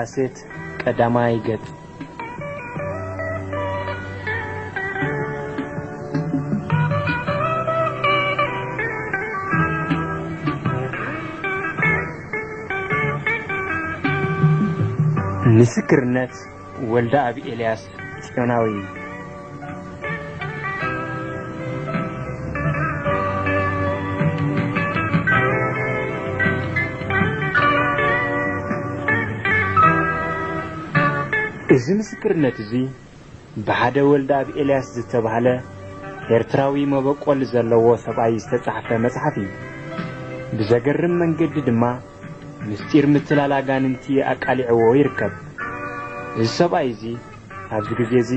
ካሴት ቀዳማይ ገጽ ምስክርነት ወልደ አብ ኤልያስ ጽዮናዊ እዚ ምስክርነት እዚ ብሓደ ወልደ ኣብ ኤልያስ ዝተባህለ ኤርትራዊ መበቆል ዘለዎ ሰብኣይ ዝተጻሕፈ መጽሓፍ እዩ። ብዘገርም መንገዲ ድማ ምስጢር ምትላል ኣጋንንቲ ኣቃሊዕዎ ይርከብ። እዚ ሰብኣይ እዚ ኣብዚ ግዜ እዚ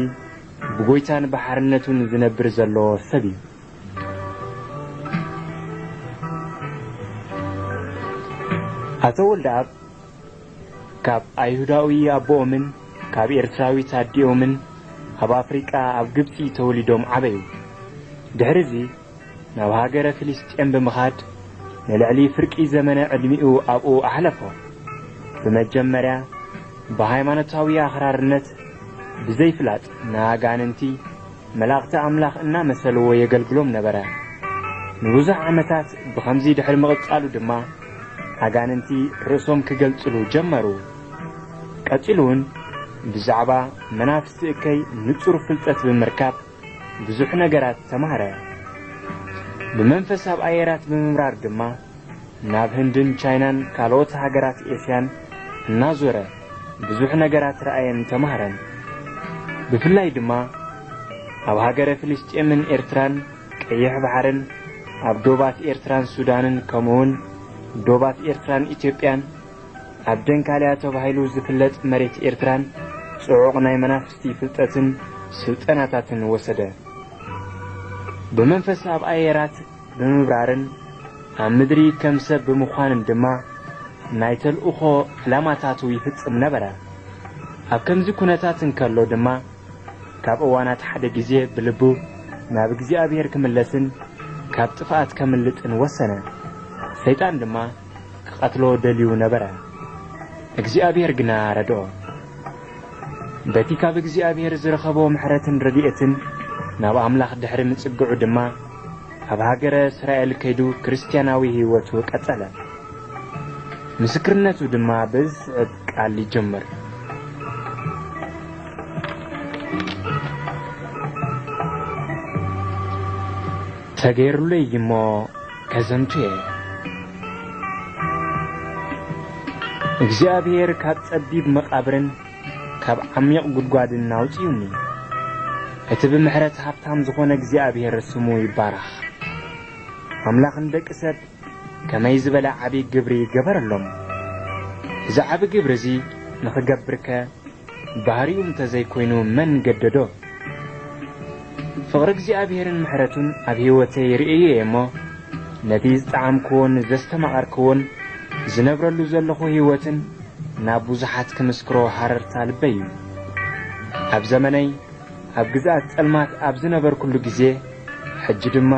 ብጐይታን ባሕርነቱን ዝነብር ዘሎ ሰብ እዩ። ኣቶ ወልደ ኣብ ካብ ኣይሁዳዊ ኣቦኦምን ካብ ኤርትራዊት ኣዲኦምን ኣብ ኣፍሪቃ ኣብ ግብፂ ተወሊዶም ዓበዩ። ድሕሪ እዚ ናብ ሃገረ ፍልስጥኤም ብምኻድ ንልዕሊ ፍርቂ ዘመነ ዕድሚኡ ኣብኡ ኣሕለፎ። ብመጀመርያ ብሃይማኖታዊ ኣኽራርነት ብዘይፍላጥ ንኣጋንንቲ መላእኽቲ ኣምላኽ እናመሰልዎ የገልግሎም ነበረ። ንብዙሕ ዓመታት ብኸምዚ ድሕሪ ምቕጻሉ ድማ ኣጋንንቲ ርእሶም ክገልጽሉ ጀመሩ። ቀጺሉ እውን ብዛዕባ መናፍስቲ እከይ ንጹር ፍልጠት ብምርካብ ብዙሕ ነገራት ተማሃረ። ብመንፈስ ኣብ ኣየራት ብምምራር ድማ ናብ ህንድን ቻይናን ካልኦት ሃገራት ኤስያን እናዞረ ብዙሕ ነገራት ረኣየን ተማሃረን። ብፍላይ ድማ ኣብ ሃገረ ፍልስጥኤምን ኤርትራን ቀይሕ ባሕርን ኣብ ዶባት ኤርትራን ሱዳንን ከምኡውን ዶባት ኤርትራን ኢትዮጵያን ኣብ ደንካልያ ተባሂሉ ዝፍለጥ መሬት ኤርትራን ጽዑቕ ናይ መናፍስቲ ፍልጠትን ስልጠናታትን ወሰደ። ብመንፈስ ኣብ ኣየራት ብምብራርን ኣብ ምድሪ ከም ሰብ ብምዃንን ድማ ናይ ተልእኾ ዕላማታቱ ይፍጽም ነበረ። ኣብ ከምዚ ኩነታት እንከሎ ድማ ካብ እዋናት ሓደ ግዜ ብልቡ ናብ እግዚኣብሔር ክምለስን ካብ ጥፍኣት ከምልጥን ወሰነ። ሰይጣን ድማ ክቐትሎ ደልዩ ነበረ። እግዚኣብሔር ግና ረድኦ በቲ ካብ እግዚኣብሔር ዝረኸቦ ምሕረትን ረድኤትን ናብ ኣምላኽ ድሕሪ ምጽግዑ ድማ ኣብ ሃገረ እስራኤል ከይዱ ክርስትያናዊ ህይወቱ ቀጸለ። ምስክርነቱ ድማ ብዝስዕብ ቃል ይጀምር ተገይሩለይ እሞ ከዘምቱ እየ። እግዚኣብሔር ካብ ጸቢብ መቓብርን ካብ ዓሚቕ ጉድጓድን ኣውፂዩኒ እቲ ብምሕረት ሃብታም ዝኾነ እግዚኣብሔር ስሙ ይባረኽ። ኣምላኽ ንደቂ ሰብ ከመይ ዝበለ ዓብዪ ግብሪ ገበረሎም እዚ ዓብ ግብሪ እዚ ንኽገብርከ ባህሪኡ እንተዘይኮይኑ መን ገደዶ? ፍቕሪ እግዚኣብሔርን ምሕረቱን ኣብ ህይወተይ ርእየ እሞ ነቲ ዝጠዓምክዎን ዘስተማቐርክዎን ዝነብረሉ ዘለኹ ህይወትን ናብ ብዙሓት ክምስክሮ ሃረርታ ልበይ እዩ። ኣብ ዘመነይ ኣብ ግዝኣት ጸልማት ኣብ ዝነበርኩሉ ግዜ ሕጂ ድማ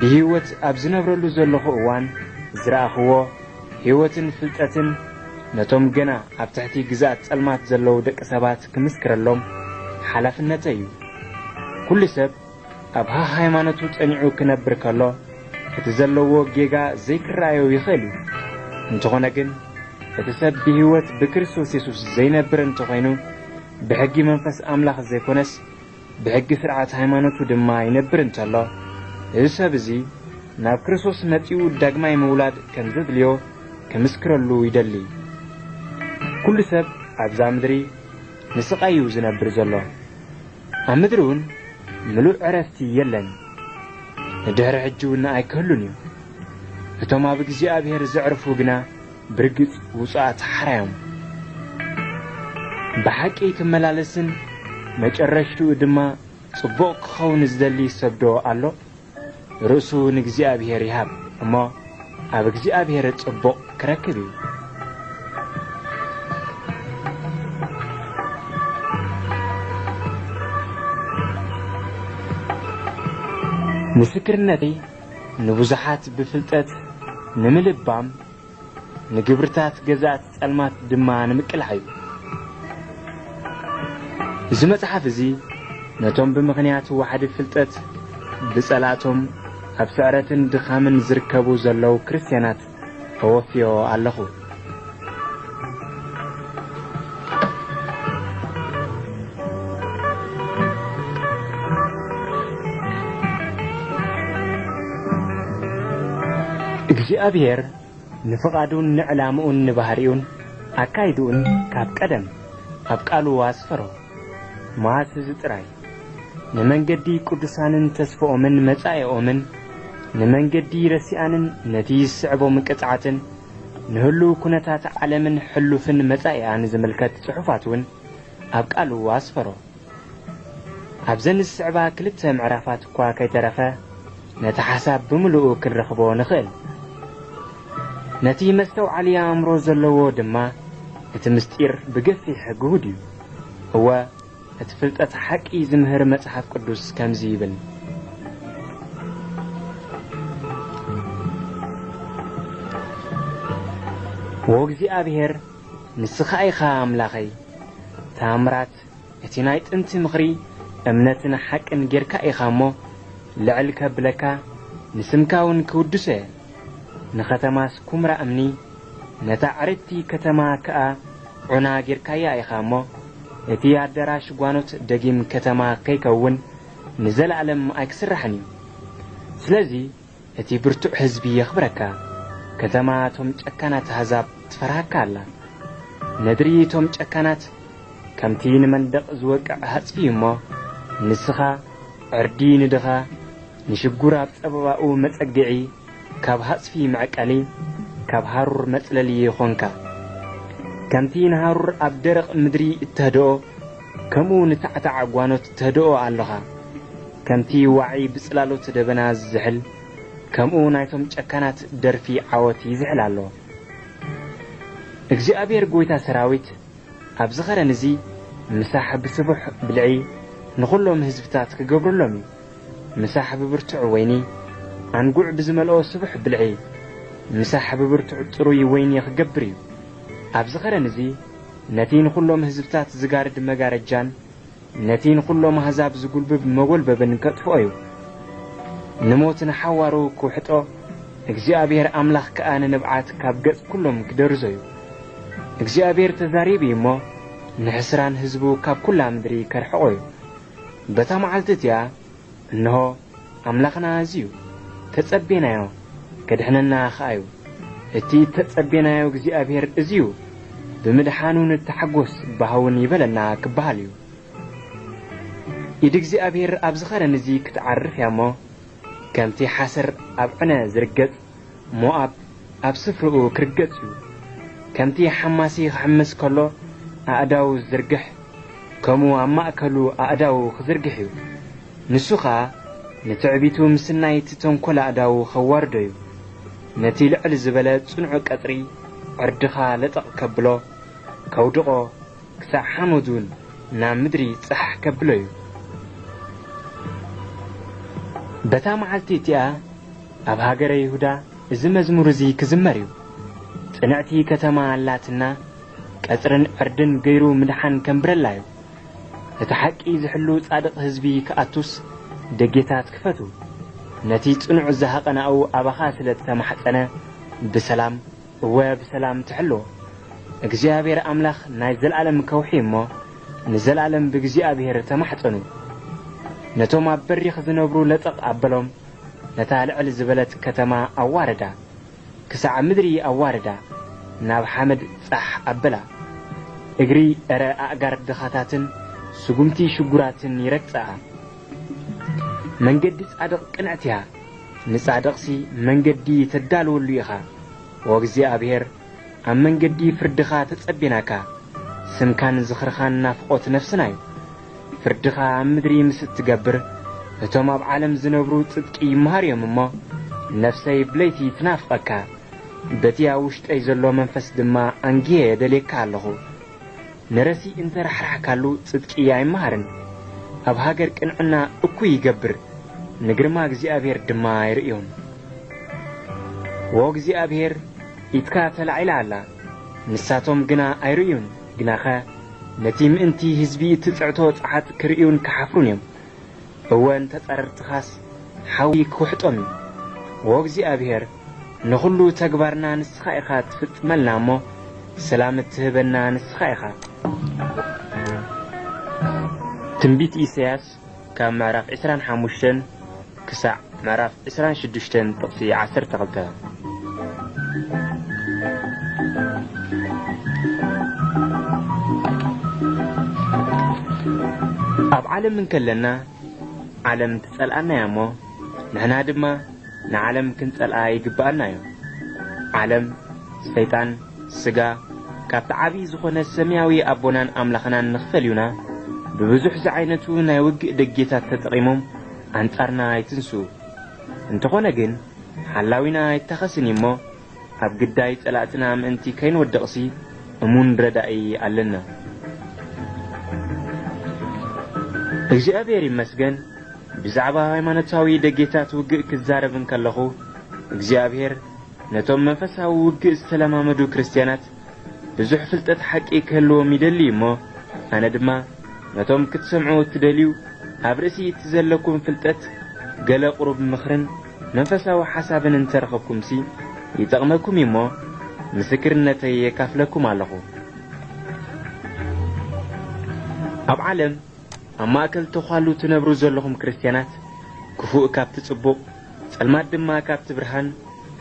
ብህይወት ኣብ ዝነብረሉ ዘለኹ እዋን ዝረኣኽዎ ህይወትን ፍልጠትን ነቶም ገና ኣብ ትሕቲ ግዝኣት ጸልማት ዘለዉ ደቂ ሰባት ክምስክረሎም ሓላፍነተይ እዩ። ኩሉ ሰብ ኣብ ሃይማኖቱ ጸኒዑ ክነብር ከሎ እቲ ዘለዎ ጌጋ ዘይክረኣዮ ይኽእል እዩ። እንተኾነ ግን እቲ ሰብ ብህይወት ብክርስቶስ የሱስ ዘይነብር እንተኾይኑ ብሕጊ መንፈስ ኣምላኽ ዘይኮነስ ብሕጊ ስርዓት ሃይማኖቱ ድማ ይነብር እንተሎ። እዚ ሰብ እዚ ናብ ክርስቶስ መጺኡ ዳግማይ ምውላድ ከም ዘድልዮ ክምስክረሉ ይደሊ። ኩሉ ሰብ ኣብዛ ምድሪ ንስቓይ እዩ ዝነብር ዘሎ። ኣብ ምድሪ እውን ምሉእ ዕረፍቲ የለን። ንድሕሪ ሕጂ እውን ኣይክህሉን እዩ። እቶም ኣብ እግዚኣብሔር ዘዕርፉ ግና ብርግጽ ውፅኣት ሓራዮም። ብሓቂ ክመላለስን መጨረሽትኡ ድማ ጽቡቕ ክኸውን ዝደሊ ሰብዶ ኣሎ። ርእሱ ንእግዚኣብሔር ይሃብ እሞ ኣብ እግዚኣብሔር ጽቡቕ ክረክብ እዩ። ምስክርነተይ ንብዙሓት ብፍልጠት ንምልባም ንግብርታት ገዛእት ጸልማት ድማ ንምቅላዕ እዩ እዚ መጽሓፍ እዚ ነቶም ብምኽንያት ዋሕዲ ፍልጠት ብጸላእቶም ኣብ ስዕረትን ድኻምን ዝርከቡ ዘለዉ ክርስትያናት ተወፍዮ ኣለኹ። እግዚኣብሔር ንፍቓዱን ንዕላምኡን ንባህሪኡን ኣካይድኡን ካብ ቀደም ኣብ ቃሉ ኣስፈሮ መዓስ እዚ ጥራይ ንመንገዲ ቅዱሳንን ተስፍኦምን መጻኤኦምን ንመንገዲ ረሲኣንን ነቲ ዝስዕቦም ቅጽዓትን ንህሉው ኩነታት ዓለምን ሕሉፍን መጻኢኣን ዝምልከት ጽሑፋት እውን ኣብ ቃሉ ኣስፈሮ ኣብዘን ዝስዕባ ክልተ ምዕራፋት እኳ ከይተረፈ ነቲ ሓሳብ ብምልኡ ክንረኽቦ ንኽእል ነቲ መስተውዓልያ ኣእምሮ ዘለዎ ድማ እቲ ምስጢር ብገፊሕ ግሁድ እዩ። እወ እቲ ፍልጠት ሓቂ ዝምህር መጽሓፍ ቅዱስ ከምዚ ይብል። ወእግዚኣብሔር ንስኻ ኢኻ ኣምላኸይ ታምራት እቲ ናይ ጥንቲ ምኽሪ እምነትን ሓቅን ጌርካ ኢኻ እሞ ልዕል ከብለካ ንስምካ እውን ክውድሶ እየ ንኸተማስ ኩምራ እምኒ ነታ ዕርድቲ ከተማ ከኣ ዑና ጌርካያ ኢኻ እሞ እቲ ኣዳራሽ ጓኖት ደጊም ከተማ ከይከውን ንዘለዓለም ኣይክስራሕን እዩ። ስለዚ እቲ ብርቱዕ ህዝቢ የኽብረካ ከተማ እቶም ጨካናት ኣሕዛብ ትፈርሃካ ኣላ። ነድሪ እቶም ጨካናት ከምቲ ንመንደቕ ዝወቅዕ ሃጽፊ እሞ ንስኻ ዕርዲ ንድኻ ንሽጉር ኣብ ጸበባኡ መጸግዒ ካብ ሃጽፊ መዕቀሊ ካብ ሃሩር መጽለሊ ኾንካ ከምቲ ንሃሩር ኣብ ደረቕ ምድሪ እተህድኦ ከምኡ ንታዕታዕ ጓኖት ተህድኦ ኣለኻ። ከምቲ ዋዒ ብጽላሎት ደበና ዝዝሕል ከምኡ ናይቶም ጨካናት ደርፊ ዓወት ይዝሕል ኣሎ። እግዚኣብሔር ጐይታ ሰራዊት ኣብ ዝኸረን እዙ ምሳሕ ብስቡሕ ብልዒ ንኹሎም ህዝብታት ክገብረሎም እዩ። ምሳሕ ብብርቱዕ ወይኒ ኣንጉዕ ብዝመልኦ ስቡሕ ብልዒ ምሳሕ ብብርቱዕ ጽሩይ ወይኒ ክገብር እዩ። ኣብ ዝኸረን እዙ ነቲ ንኹሎም ህዝብታት ዝጋርድ መጋረጃን ነቲ ንኹሎም ኣሕዛብ ዝጕልብብ መጐልበብን ከጥፍኦ እዩ። ንሞት ንሓዋሩ ክውሕጦ እግዚኣብሔር ኣምላኽ ከኣ ንንብዓት ካብ ገጽ ኵሎም ክደርዞ እዩ። እግዚኣብሔር ተዛሪብ እሞ ንሕስራን ህዝቡ ካብ ኵላ ምድሪ ከርሕቖ እዩ። በታ መዓልቲ እቲኣ እንሆ ኣምላኽና እዙዩ ተጸቤናዮ ከድሕነና ኸኣ እዩ እቲ ተጸቤናዮ እግዚኣብሔር እዙዩ ብምድሓኑ ንተሓጐስ ባህውን ይበለና ክበሃል እዩ። ኢድ እግዚኣብሔር ኣብ ዝኸረን እዙ ክትዓርፍ እያ እሞ ከምቲ ሓሰር ኣብ ዕነ ዝርገጽ ሞኣብ ኣብ ስፍርኡ ክርገጽ እዩ። ከምቲ ሓማሲ ክሕምስ ከሎ ኣእዳው ዝዝርግሕ ከምኡ ኣብ ማእከሉ ኣእዳው ክዝርግሕ እዩ። ንሱ ኸዓ ንትዕቢቱ ምስናይ እቲ ተንኰል ኣእዳው ኸዋርዶ እዩ። ነቲ ልዕል ዝበለ ጽኑዕ ቀጽሪ ዕርድኻ ለጠቕ ከብሎ ከውድቖ ክሳዕ ሓመዱን ናብ ምድሪ ጽሕ ከብሎ እዩ። በታ መዓልቲ እቲኣ ኣብ ሃገረ ይሁዳ እዚ መዝሙር እዙ ክዝመር እዩ። ጽንዕቲ ከተማ ኣላትና ቀጽርን ዕርድን ገይሩ ምድሓን ከንብረላ እዩ። እቲ ሓቂ ዝሕሉ ጻድቕ ህዝቢ ክኣቱስ ደጌታት ክፈቱ። ነቲ ጽኑዕ ዝሃቐናኡ ኣባኻ ስለ ዝተማሕፀነ ብሰላም እወ ብሰላም ትሕልዎ እግዚኣብሔር ኣምላኽ ናይ ዘለዓለም ከውሒ እሞ ንዘለዓለም ብእግዚኣብሔር ተማሕፀኑ። ነቶም ኣብ በሪኽ ዝነብሩ ለጠቕ ኣበሎም ነታ ልዕል ዝበለት ከተማ ኣዋረዳ ክሳዕ ምድሪ ኣዋረዳ ናብ ሓመድ ጻሕ ኣበላ። እግሪ ዕረ ኣእጋር ድኻታትን ስጉምቲ ሽጉራትን ይረግጸኣ መንገዲ ጻድቕ ቅንዕት እያ። ንጻድቕሲ መንገዲ ተዳልወሉ ኢኻ። ወእግዚኣብሔር ኣብ መንገዲ ፍርድኻ ተጸቢናካ። ስምካን ዝኽርኻን ናፍቖት ነፍስና እዩ። ፍርድኻ ኣብ ምድሪ ምስ እትገብር እቶም ኣብ ዓለም ዝነብሩ ጽድቂ ይመሃር እዮም እሞ ነፍሰይ ብለይቲ ትናፍቐካ። በቲ ኣብ ውሽጠይ ዘሎ መንፈስ ድማ ኣንጊየ የደልየካ ኣለኹ። ንረሲ እንተራሕራሕካሉ ጽድቂ ኣይመሃርን። ኣብ ሃገር ቅንዕና እኩይ ይገብር ንግርማ እግዚኣብሔር ድማ ይርእዮም። ወ እግዚኣብሔር ኢትካ ተላዒላ ኣላ ንሳቶም ግና ኣይርእዩን። ግናኸ ነቲ ምእንቲ ህዝቢ እትጽዕቶ ጸሓት ክርእዩን ክሓፍሩን እዮም። እወ እንተጸረርትኻስ ሓዊ ክውሕጦም እዩ። ወእግዚኣብሔር ንኹሉ ተግባርና ንስኻ ኢኻ ትፍጽመልና እሞ ሰላም እትህበና ንስኻ ኢኻ። ትንቢት ኢሳያስ ካብ ምዕራፍ 25 ክሳዕ ምዕራፍ 26 ጥቕሲ 12 ኣብ ዓለም እንከለና ዓለም ትጸልአና እያ እሞ ንሕና ድማ ንዓለም ክንጸልአ ይግብአና እዩ ዓለም ሰይጣን ስጋ ካብቲ ዓብዪ ዝኾነ ሰማያዊ ኣቦናን ኣምላኽናን ንኽፈልዩና ብብዙሕ ዝዓይነቱ ናይ ውግእ ደጌታት ተጠቒሞም ኣንጻርና ይትንስኡ እንተኾነ ግን ሓላዊና ኣይተኸስን እሞ ኣብ ግዳይ ጸላእትና ምእንቲ ከይንወድቕሲ እሙን ረዳኢ ኣለና። እግዚኣብሔር ይመስገን ብዛዕባ ሃይማኖታዊ ደጌታት ውግእ ክዛረብ እንከለኹ እግዚኣብሔር ነቶም መንፈሳዊ ውግእ ዝተለማመዱ ክርስትያናት ብዙሕ ፍልጠት ሓቂ ክህልዎም ይደሊ እሞ ኣነ ድማ ነቶም ክትሰምዑ እትደልዩ ኣብ ርእሲ እቲ ዘለኩም ፍልጠት ገለ ቁሩብ ምኽርን መንፈሳዊ ሓሳብን እንተረኸብኩምሲ ይጠቕመኩም እሞ ምስክርነተይ የካፍለኩም ኣለኹ። ኣብ ዓለም ኣብ ማእከል ተዃሉ ትነብሩ ዘለኹም ክርስትያናት ክፉእ ካብቲ ጽቡቕ ጸልማት ድማ ካብቲ ብርሃን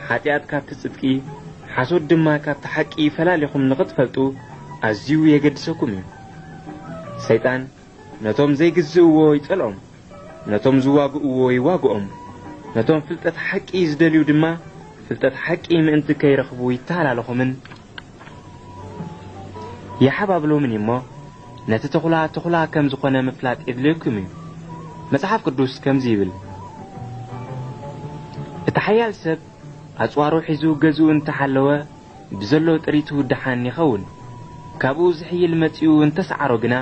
ኃጢኣት ካብቲ ጽድቂ ሓሶት ድማ ካብቲ ሓቂ ፈላሊኹም ንኽትፈልጡ ኣዝዩ የገድሰኩም እዩ። ሰይጣን ነቶም ዘይግዝእዎ ይጸልኦም ነቶም ዝዋግእዎ ይዋግኦም። ነቶም ፍልጠት ሓቂ ዝደልዩ ድማ ፍልጠት ሓቂ ምእንቲ ከይረኽቡ ይተሃላለኹምን። ይሓባብሎምን እሞ ነቲ ተኹላ ተኹላ ከም ዝኾነ ምፍላጥ የድልየኩም እዩ። መጽሓፍ ቅዱስ ከምዚ ይብል እቲ ሓያል ሰብ ኣጽዋሩ ሒዙ ገዝኡ እንተሓለወ ብዘሎ ጥሪቱ ድሓን ይኸውን። ካብኡ ዝሕይል መጺኡ እንተሰዓሮ ግና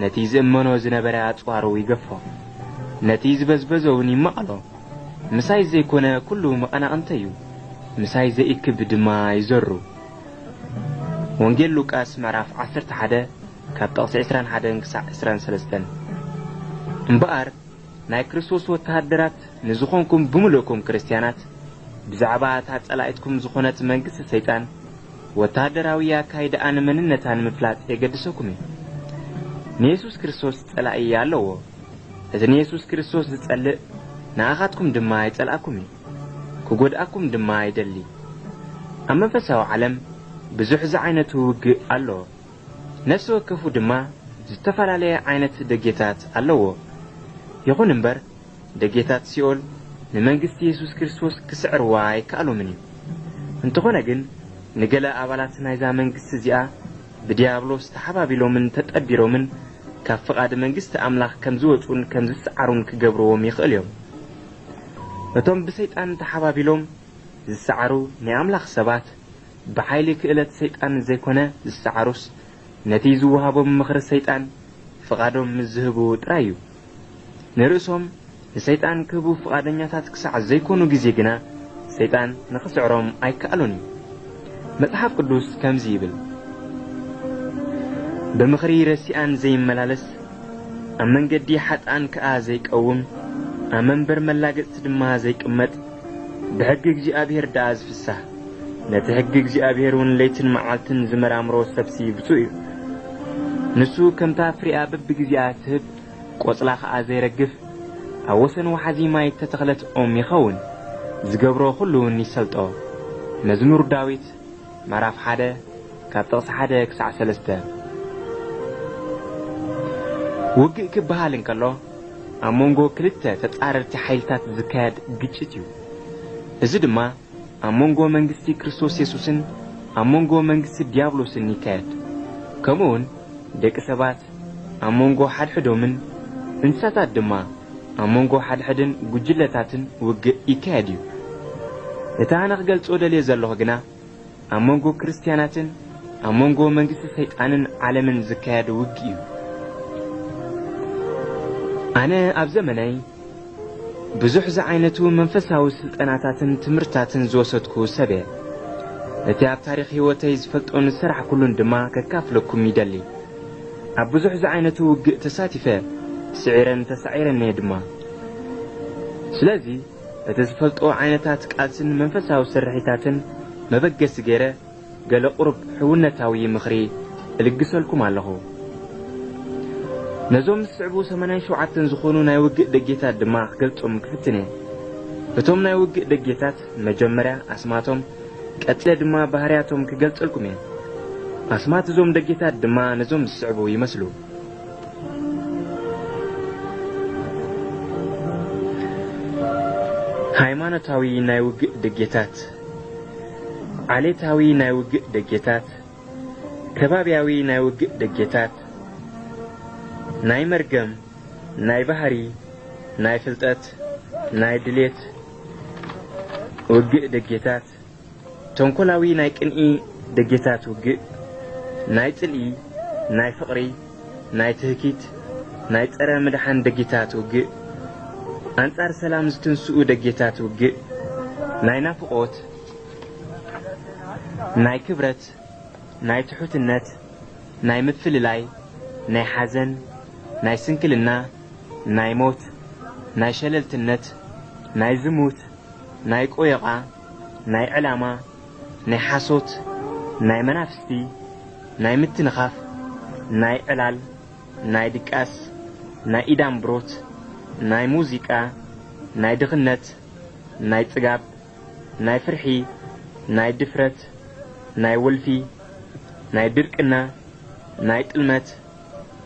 ነቲ ዝእመኖ ዝነበረ ኣጽዋሩ ይገፎ። ነቲ ዝበዝበዘ ይመቐሎ ምሳይ ዘይኮነ ኩሉ መቐናቕንተ እዩ ምሳይ ዘይእክብ ድማ ይዘሩ። ወንጌል ሉቃስ ምዕራፍ 11 ካብ ጠቕሲ 21 ክሳዕ 23 እምበኣር ናይ ክርስቶስ ወተሃደራት ንዝኾንኩም ብምልእኩም ክርስትያናት ብዛዕባ እታ ጸላኢትኩም ዝኾነት መንግስቲ ሰይጣን ወተሃደራዊ ኣካይድኣን መንነታን ምፍላጥ የገድሰኩም እዩ ንየሱስ ክርስቶስ ጸላኢ ኣለዎ እቲ ንየሱስ ክርስቶስ ዝጸልእ ንኣኻትኩም ድማ ይጸልኣኩም እዩ ክጐድኣኩም ድማ ይደሊ ኣብ መንፈሳዊ ዓለም ብዙሕ ዝዓይነቱ ውግእ ኣለዎ ነፍሲ ወከፉ ድማ ዝተፈላለየ ዓይነት ደጌታት ኣለዎ። ይኹን እምበር ደጌታት ሲኦል ንመንግስቲ የሱስ ክርስቶስ ክስዕርዋ ኣይከኣሎምን እዩ። እንተኾነ ግን ንገለ ኣባላት ናይዛ መንግስቲ እዚኣ ብዲያብሎስ ተሓባቢሎምን ተጠቢሮምን ካብ ፍቓድ መንግስቲ ኣምላኽ ከም ዝወፁን ከም ዝሰዓሩን ክገብርዎም ይኽእል እዮም። እቶም ብሰይጣን ተሓባቢሎም ዝሰዓሩ ናይ ኣምላኽ ሰባት ብሓይሊ ክእለት ሰይጣን ዘይኮነ ዝሰዓሩስ ነቲ ዝወሃቦም ምኽሪ ሰይጣን ፍቓዶም ምስ ዝህቡ ጥራይ እዩ። ንርእሶም ንሰይጣን ክህቡ ፍቓደኛታት ክሳዕ ዘይኮኑ ግዜ ግና ሰይጣን ንኽስዕሮም ኣይከኣሉን እዩ። መጽሓፍ ቅዱስ ከምዚ ይብል ብምኽሪ ረሲኣን ዘይመላለስ ኣብ መንገዲ ሓጣን ከኣ ዘይቀውም ኣብ መንበር መላገጽቲ ድማ ዘይቅመጥ ብሕጊ እግዚኣብሔር ደኣ ዝፍሳህ ነቲ ሕጊ እግዚኣብሔር እውን ለይትን መዓልትን ዝመራምሮ ሰብሲ ብፁእ እዩ። ንሱ ከምታ ፍሪኣ በቢግዚኣ ትህብ ቆጽላ ኸዓ ዘይረግፍ ኣብ ወሰን ወሓዚ ማይ ተተኽለት ኦም ይኸውን ዝገብሮ ኩሉ እውን ይሰልጦ። መዝሙር ዳዊት ምዕራፍ ሓደ ካብ ጥቕሲ ሓደ ክሳዕ ሰለስተ ውግእ ክበሃል እንከሎ ኣብ መንጎ ክልተ ተጻረርቲ ሓይልታት ዝካየድ ግጭት እዩ። እዚ ድማ ኣብ መንጎ መንግስቲ ክርስቶስ የሱስን ኣብ መንጎ መንግስቲ ዲያብሎስን ይካየድ። ከምኡውን ደቂ ሰባት ኣብ መንጎ ሓድሕዶምን እንስሳታት ድማ ኣብ መንጎ ሓድሕድን ጉጅለታትን ውግእ ይካየድ እዩ። እቲ ኣነ ክገልጾ ደልየ ዘለኹ ግና ኣብ መንጎ ክርስትያናትን ኣብ መንጎ መንግስቲ ሰይጣንን ዓለምን ዝካየድ ውግእ እዩ ኣነ ኣብ ዘመነይ ብዙሕ ዝዓይነቱ መንፈሳዊ ስልጠናታትን ትምህርታትን ዝወሰድኩ ሰብ እየ እቲ ኣብ ታሪክ ህይወተይ ዝፈልጦ ንስራሕ ኩሉን ድማ ከካፍለኩም ይደሊ። ኣብ ብዙሕ ዝዓይነቱ ውግእ ተሳቲፈ ስዒረን ተሳዒረን እየ ድማ። ስለዚ እቲ ዝፈልጦ ዓይነታት ቃልስን መንፈሳዊ ስርሒታትን መበገሲ ገይረ ገለ ቁርብ ሕውነታዊ ምኽሪ እልግሰልኩም ኣለኹ ነዞም ዝስዕቡ 87 ዝኾኑ ናይ ውግእ ደጌታት ድማ ክገልጾም ክፍትን እየ። እቶም ናይ ውግእ ደጌታት መጀመርያ ኣስማቶም ቀጥለ ድማ ባህርያቶም ክገልጸልኩም እየ። ኣስማት እዞም ደጌታት ድማ ነዞም ዝስዕቡ ይመስሉ። ሃይማኖታዊ ናይ ውግእ ደጌታት ዓሌታዊ ናይ ውግእ ደጌታት ከባብያዊ ናይ ውግእ ደጌታት ናይ መርገም ናይ ባህሪ ናይ ፍልጠት ናይ ድሌት ውግእ ደጌታት ተንኰላዊ ናይ ቅንኢ ደጌታት ውግእ ናይ ጽልኢ ናይ ፍቕሪ ናይ ትህኪት ናይ ጸረ ምድሓን ደጌታት ውግእ ኣንጻር ሰላም ዝትንስኡ ደጌታት ውግእ ናይ ናፍቖት ናይ ክብረት ናይ ትሑትነት ናይ ምፍልላይ ናይ ሓዘን ናይ ስንክልና ናይ ሞት ናይ ሸለልትነት ናይ ዝሙት ናይ ቆየቓ ናይ ዕላማ ናይ ሓሶት ናይ መናፍስቲ ናይ ምትንኻፍ ናይ ዕላል ናይ ድቃስ ናይ ኢዳምብሮት ናይ ሙዚቃ ናይ ድኽነት ናይ ጽጋብ ናይ ፍርሒ ናይ ድፍረት ናይ ወልፊ ናይ ድርቅና ናይ ጥልመት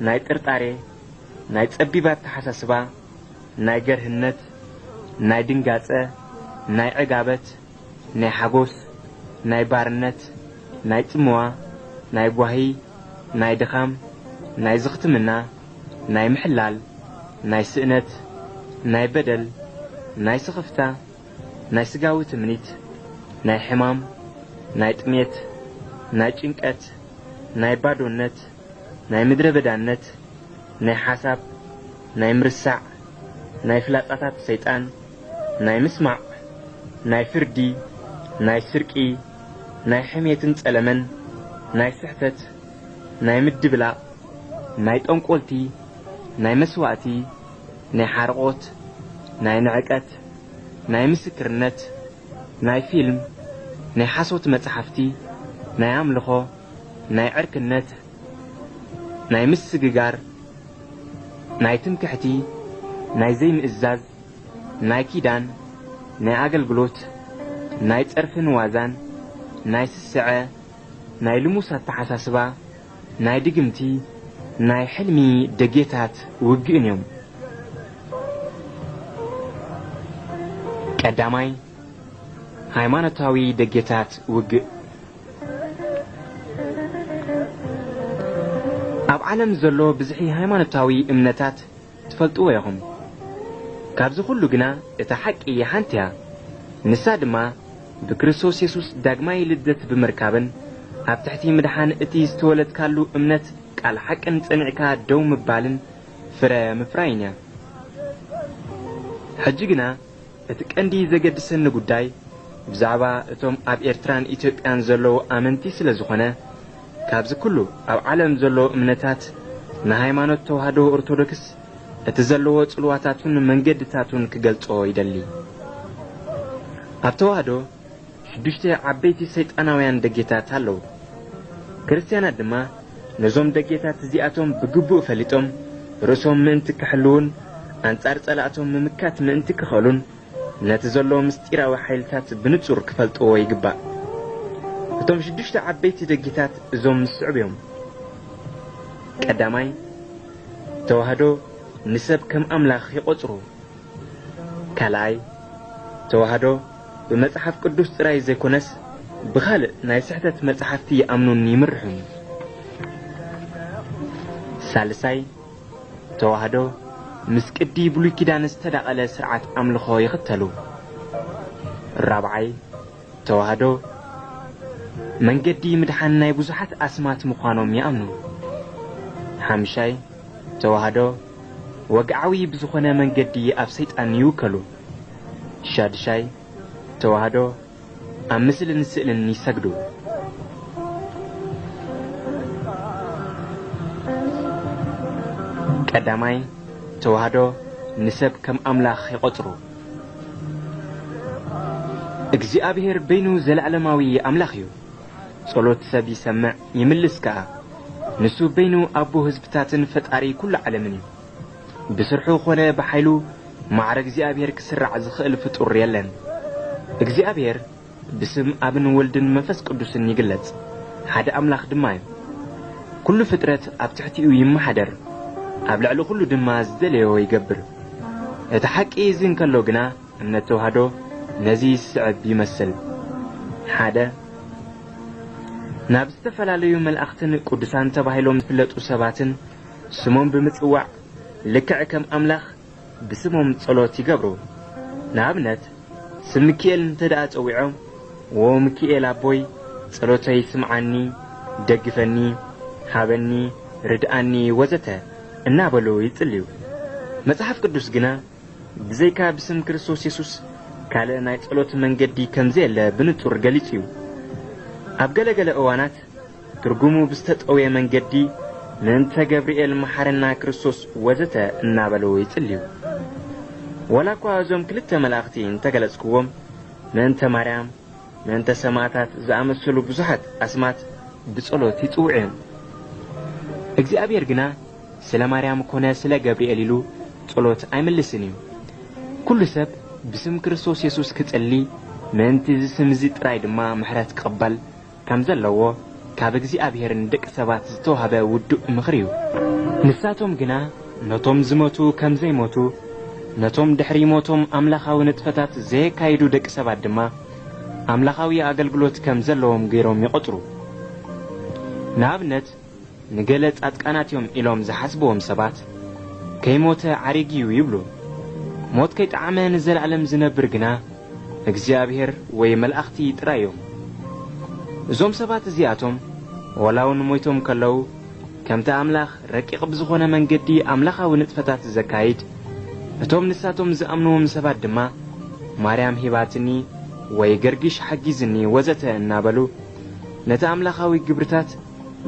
ናይ ጥርጣሬ ናይ ጸቢባት ተሓሳስባ ናይ ገርህነት ናይ ድንጋጸ ናይ ዕጋበት ናይ ሓጎስ ናይ ባርነት ናይ ጽምዋ ናይ ጓሂ ናይ ድኻም ናይ ዝኽትምና ናይ ምሕላል ናይ ስእነት ናይ በደል ናይ ስኽፍታ ናይ ስጋዊ ትምኒት ናይ ሕማም ናይ ጥሜት ናይ ጭንቀት ናይ ባዶነት ናይ ምድረ በዳነት ናይ ሓሳብ ናይ ምርሳዕ ናይ ፍላጻታት ሰይጣን ናይ ምስማዕ ናይ ፍርዲ ናይ ስርቂ ናይ ሕሜትን ጸለመን ናይ ስሕተት ናይ ምድብላቕ ናይ ጠንቈልቲ ናይ መስዋእቲ ናይ ሓርቆት ናይ ንዕቀት ናይ ምስክርነት ናይ ፊልም ናይ ሓሶት መጻሕፍቲ ናይ ኣምልኾ ናይ ዕርክነት ናይ ምስግጋር ናይ ትምክሕቲ ናይ ዘይምእዛዝ ናይ ኪዳን ናይ ኣገልግሎት ናይ ጸርፍን ዋዛን ናይ ስስዐ ናይ ልሙሳት ተሓሳስባ ናይ ድግምቲ ናይ ሕልሚ ደጌታት ውግእን እዮም። ቀዳማይ ሃይማኖታዊ ደጌታት ውግእ ኣብ ዓለም ዘሎ ብዝሒ ሃይማኖታዊ እምነታት ትፈልጥዎ ኢኹም ካብዚ ኩሉ ግና እታ ሓቂ ሓንቲ እያ። ንሳ ድማ ብክርስቶስ የሱስ ዳግማይ ልደት ብምርካብን ኣብ ትሕቲ ምድሓን እቲ ዝተወለድካሉ እምነት ቃል ሓቅን ጸኒዕካ ደው ምባልን ፍረ ምፍራይን እያ። ሕጂ ግና እቲ ቀንዲ ዘገድሰኒ ጉዳይ ብዛዕባ እቶም ኣብ ኤርትራን ኢትዮጵያን ዘለዉ ኣመንቲ ስለ ዝኾነ ካብዚ ኩሉ ኣብ ዓለም ዘሎ እምነታት ንሃይማኖት ተዋህዶ ኦርቶዶክስ እቲ ዘለዎ ጽልዋታቱን መንገድታቱን ክገልጾ ይደሊ። ኣብ ተዋህዶ ሽዱሽተ ዓበይቲ ሰይጣናውያን ደጌታት ኣለዉ። ክርስትያናት ድማ ነዞም ደጌታት እዚኣቶም ብግቡእ ፈሊጦም ርእሶም ምእንቲ ክሕልውን ኣንጻር ጸላእቶም ምምካት ምእንቲ ክኸሉን ነቲ ዘሎ ምስጢራዊ ሓይልታት ብንጹር ክፈልጥዎ ይግባእ እቶም ሽዱሽተ ዓበይቲ ደጌታት እዞም ምስዕብ እዮም። ቀዳማይ ተዋህዶ ንሰብ ከም ኣምላኽ ይቖጽሩ። ካልኣይ ተዋህዶ ብመጽሓፍ ቅዱስ ጥራይ ዘይኮነስ ብኻልእ ናይ ስሕተት መጻሕፍቲ ይኣምኑን ይምርሑን። ሳልሳይ ተዋህዶ ምስ ቅዲ ብሉይ ኪዳን ዝተዳቐለ ስርዓት ኣምልኾ ይኽተሉ። ራብዓይ ተዋህዶ መንገዲ ምድሓን ናይ ብዙሓት ኣስማት ምዃኖም ይኣምኑ ሓምሻይ ተዋህዶ ወግዓዊ ብዝኾነ መንገዲ ኣብ ሰይጣን ይውከሉ። ሻድሻይ ተዋህዶ ኣብ ምስልን ስእልን ይሰግዱ። ቀዳማይ ተዋህዶ ንሰብ ከም ኣምላኽ ይቖጽሩ። እግዚኣብሔር በይኑ ዘለዓለማዊ ኣምላኽ እዩ ጸሎት ሰብ ይሰምዕ ይምልስ ከኣ ንሱ በይኑ ኣቦ ህዝብታትን ፈጣሪ ኵሉ ዓለምን እዩ። ብስርሑ ኾነ ብሓይሉ ማዕረ እግዚኣብሔር ክስራዕ ዝኽእል ፍጡር የለን። እግዚኣብሔር ብስም ኣብን ወልድን መንፈስ ቅዱስን ይግለጽ። ሓደ ኣምላኽ ድማ እዩ። ኵሉ ፍጥረት ኣብ ትሕቲኡ ይመሓደር ኣብ ልዕሊ ኩሉ ድማ ዝደለዮ ይገብር። እቲ ሓቂ እዚ እንከሎ ግና እምነት ተዋህዶ ነዚ ዝስዕብ ይመስል። ሓደ ናብ ዝተፈላለዩ መላእኽትን ቅዱሳን ተባሂሎም ዝፍለጡ ሰባትን ስሞም ብምጽዋዕ ልክዕ ከም ኣምላኽ ብስሞም ጸሎት ይገብሩ። ንኣብነት ስም ሚካኤል እንተ ደኣ ጸዊዖም ዎ ሚካኤል ኣቦይ ጸሎተይ ስምዓኒ ደግፈኒ ሃበኒ ርድኣኒ ወዘተ እናበሉ ይጽልዩ። መጽሓፍ ቅዱስ ግና ብዘይካ ብስም ክርስቶስ የሱስ ካልእ ናይ ጸሎት መንገዲ ከም ዘየለ ብንጹር ገሊጹ። እዩ ኣብ ገለገለ እዋናት ትርጉሙ ብዝተጠውየ መንገዲ ምእንተ ገብርኤል መሓረና ክርስቶስ ወዘተ እናበሉ ይጽልዩ ወላ እኳ እዞም ክልተ መላእኽቲ እንተገለጽክዎም ምእንተ ማርያም ምእንተ ሰማዕታት ዝኣመሰሉ ብዙሓት ኣስማት ብጸሎት ይጽውዑ እዮም። እግዚኣብሔር ግና ስለ ማርያም ኮነ ስለ ገብርኤል ኢሉ ጸሎት ኣይምልስን እዩ። ኩሉ ሰብ ብስም ክርስቶስ የሱስ ክጸሊ ምእንቲ እዚ ስም እዚ ጥራይ ድማ ምሕረት ክቕበል ከም ዘለዎ ካብ እግዚኣብሔር ንደቂ ሰባት ዝተዋህበ ውዱእ ምኽሪ እዩ። ንሳቶም ግና ነቶም ዝሞቱ ከም ዘይሞቱ ነቶም ድሕሪ ሞቶም ኣምላኻዊ ንጥፈታት ዘየካይዱ ደቂ ሰባት ድማ ኣምላኻዊ ኣገልግሎት ከም ዘለዎም ገይሮም ይቖጽሩ ንኣብነት ንገለ ጻድቃናት እዮም ኢሎም ዝሓስብዎም ሰባት ከይሞተ ዓሪግዩ ይብሉ። ሞት ከይጠዓመ ንዘለዓለም ዝነብር ግና እግዚኣብሔር ወይ መላእኽቲ ጥራይ እዮም እዞም ሰባት እዚኣቶም ወላውን ሞይቶም ከለዉ ከምቲ ኣምላኽ ረቂቕ ብዝኾነ መንገዲ ኣምላኻዊ ንጥፈታት ዘካይድ እቶም ንሳቶም ዝኣምንዎም ሰባት ድማ ማርያም ሂባትኒ ወይ ገርጊሽ ሓጊዝኒ ወዘተ እናበሉ ነቲ ኣምላኻዊ ግብርታት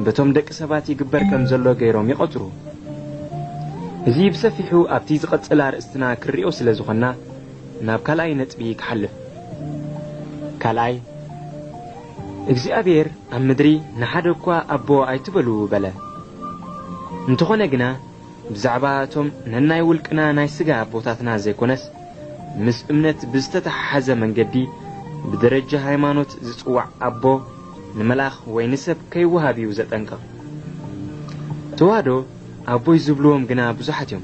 በቶም ደቂ ሰባት ይግበር ከም ዘሎ ገይሮም ይቖጽሩ እዚ ብሰፊሑ ኣብቲ ዝቐጽል ኣርእስትና ክርእዮ ስለ ዝኾንና ናብ ካልኣይ ነጥቢ ክሓልፍ። ካልኣይ እግዚኣብሔር ኣብ ምድሪ ንሓደ እኳ ኣቦ ኣይትበሉ በለ። እንተኾነ ግና ብዛዕባ እቶም ነናይ ውልቅና ናይ ሥጋ ኣቦታትና ዘይኮነስ ምስ እምነት ብዝተተሓሓዘ መንገዲ ብደረጃ ሃይማኖት ዝጽዋዕ ኣቦ ንመልኣኽ ወይ ንሰብ ከይወሃብ እዩ ዘጠንቅቕ ተዋህዶ ኣቦይ ዝብልዎም ግና ብዙሓት እዮም።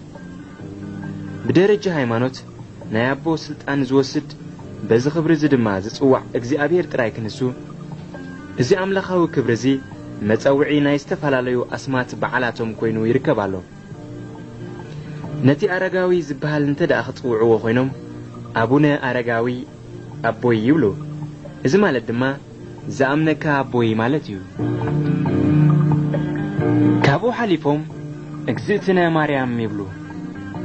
ብደረጃ ሃይማኖት ናይ ኣቦ ሥልጣን ዝወስድ በዚ ኽብሪ እዚ ድማ ዝጽዋዕ እግዚኣብሔር ጥራይ ክንሱ እዚ ኣምላኻዊ ክብሪ እዚ መጸውዒ ናይ ዝተፈላለዩ ኣስማት በዓላቶም ኮይኑ ይርከብ ኣሎ። ነቲ ኣረጋዊ ዝበሃል እንተ ደኣ ኽጽውዕዎ ኾይኖም ኣቡነ ኣረጋዊ ኣቦይ ይብሉ። እዚ ማለት ድማ ዝኣምነካ ኣቦይ ማለት እዩ። ካብኡ ሓሊፎም እግዝእትነ ማርያም ይብሉ።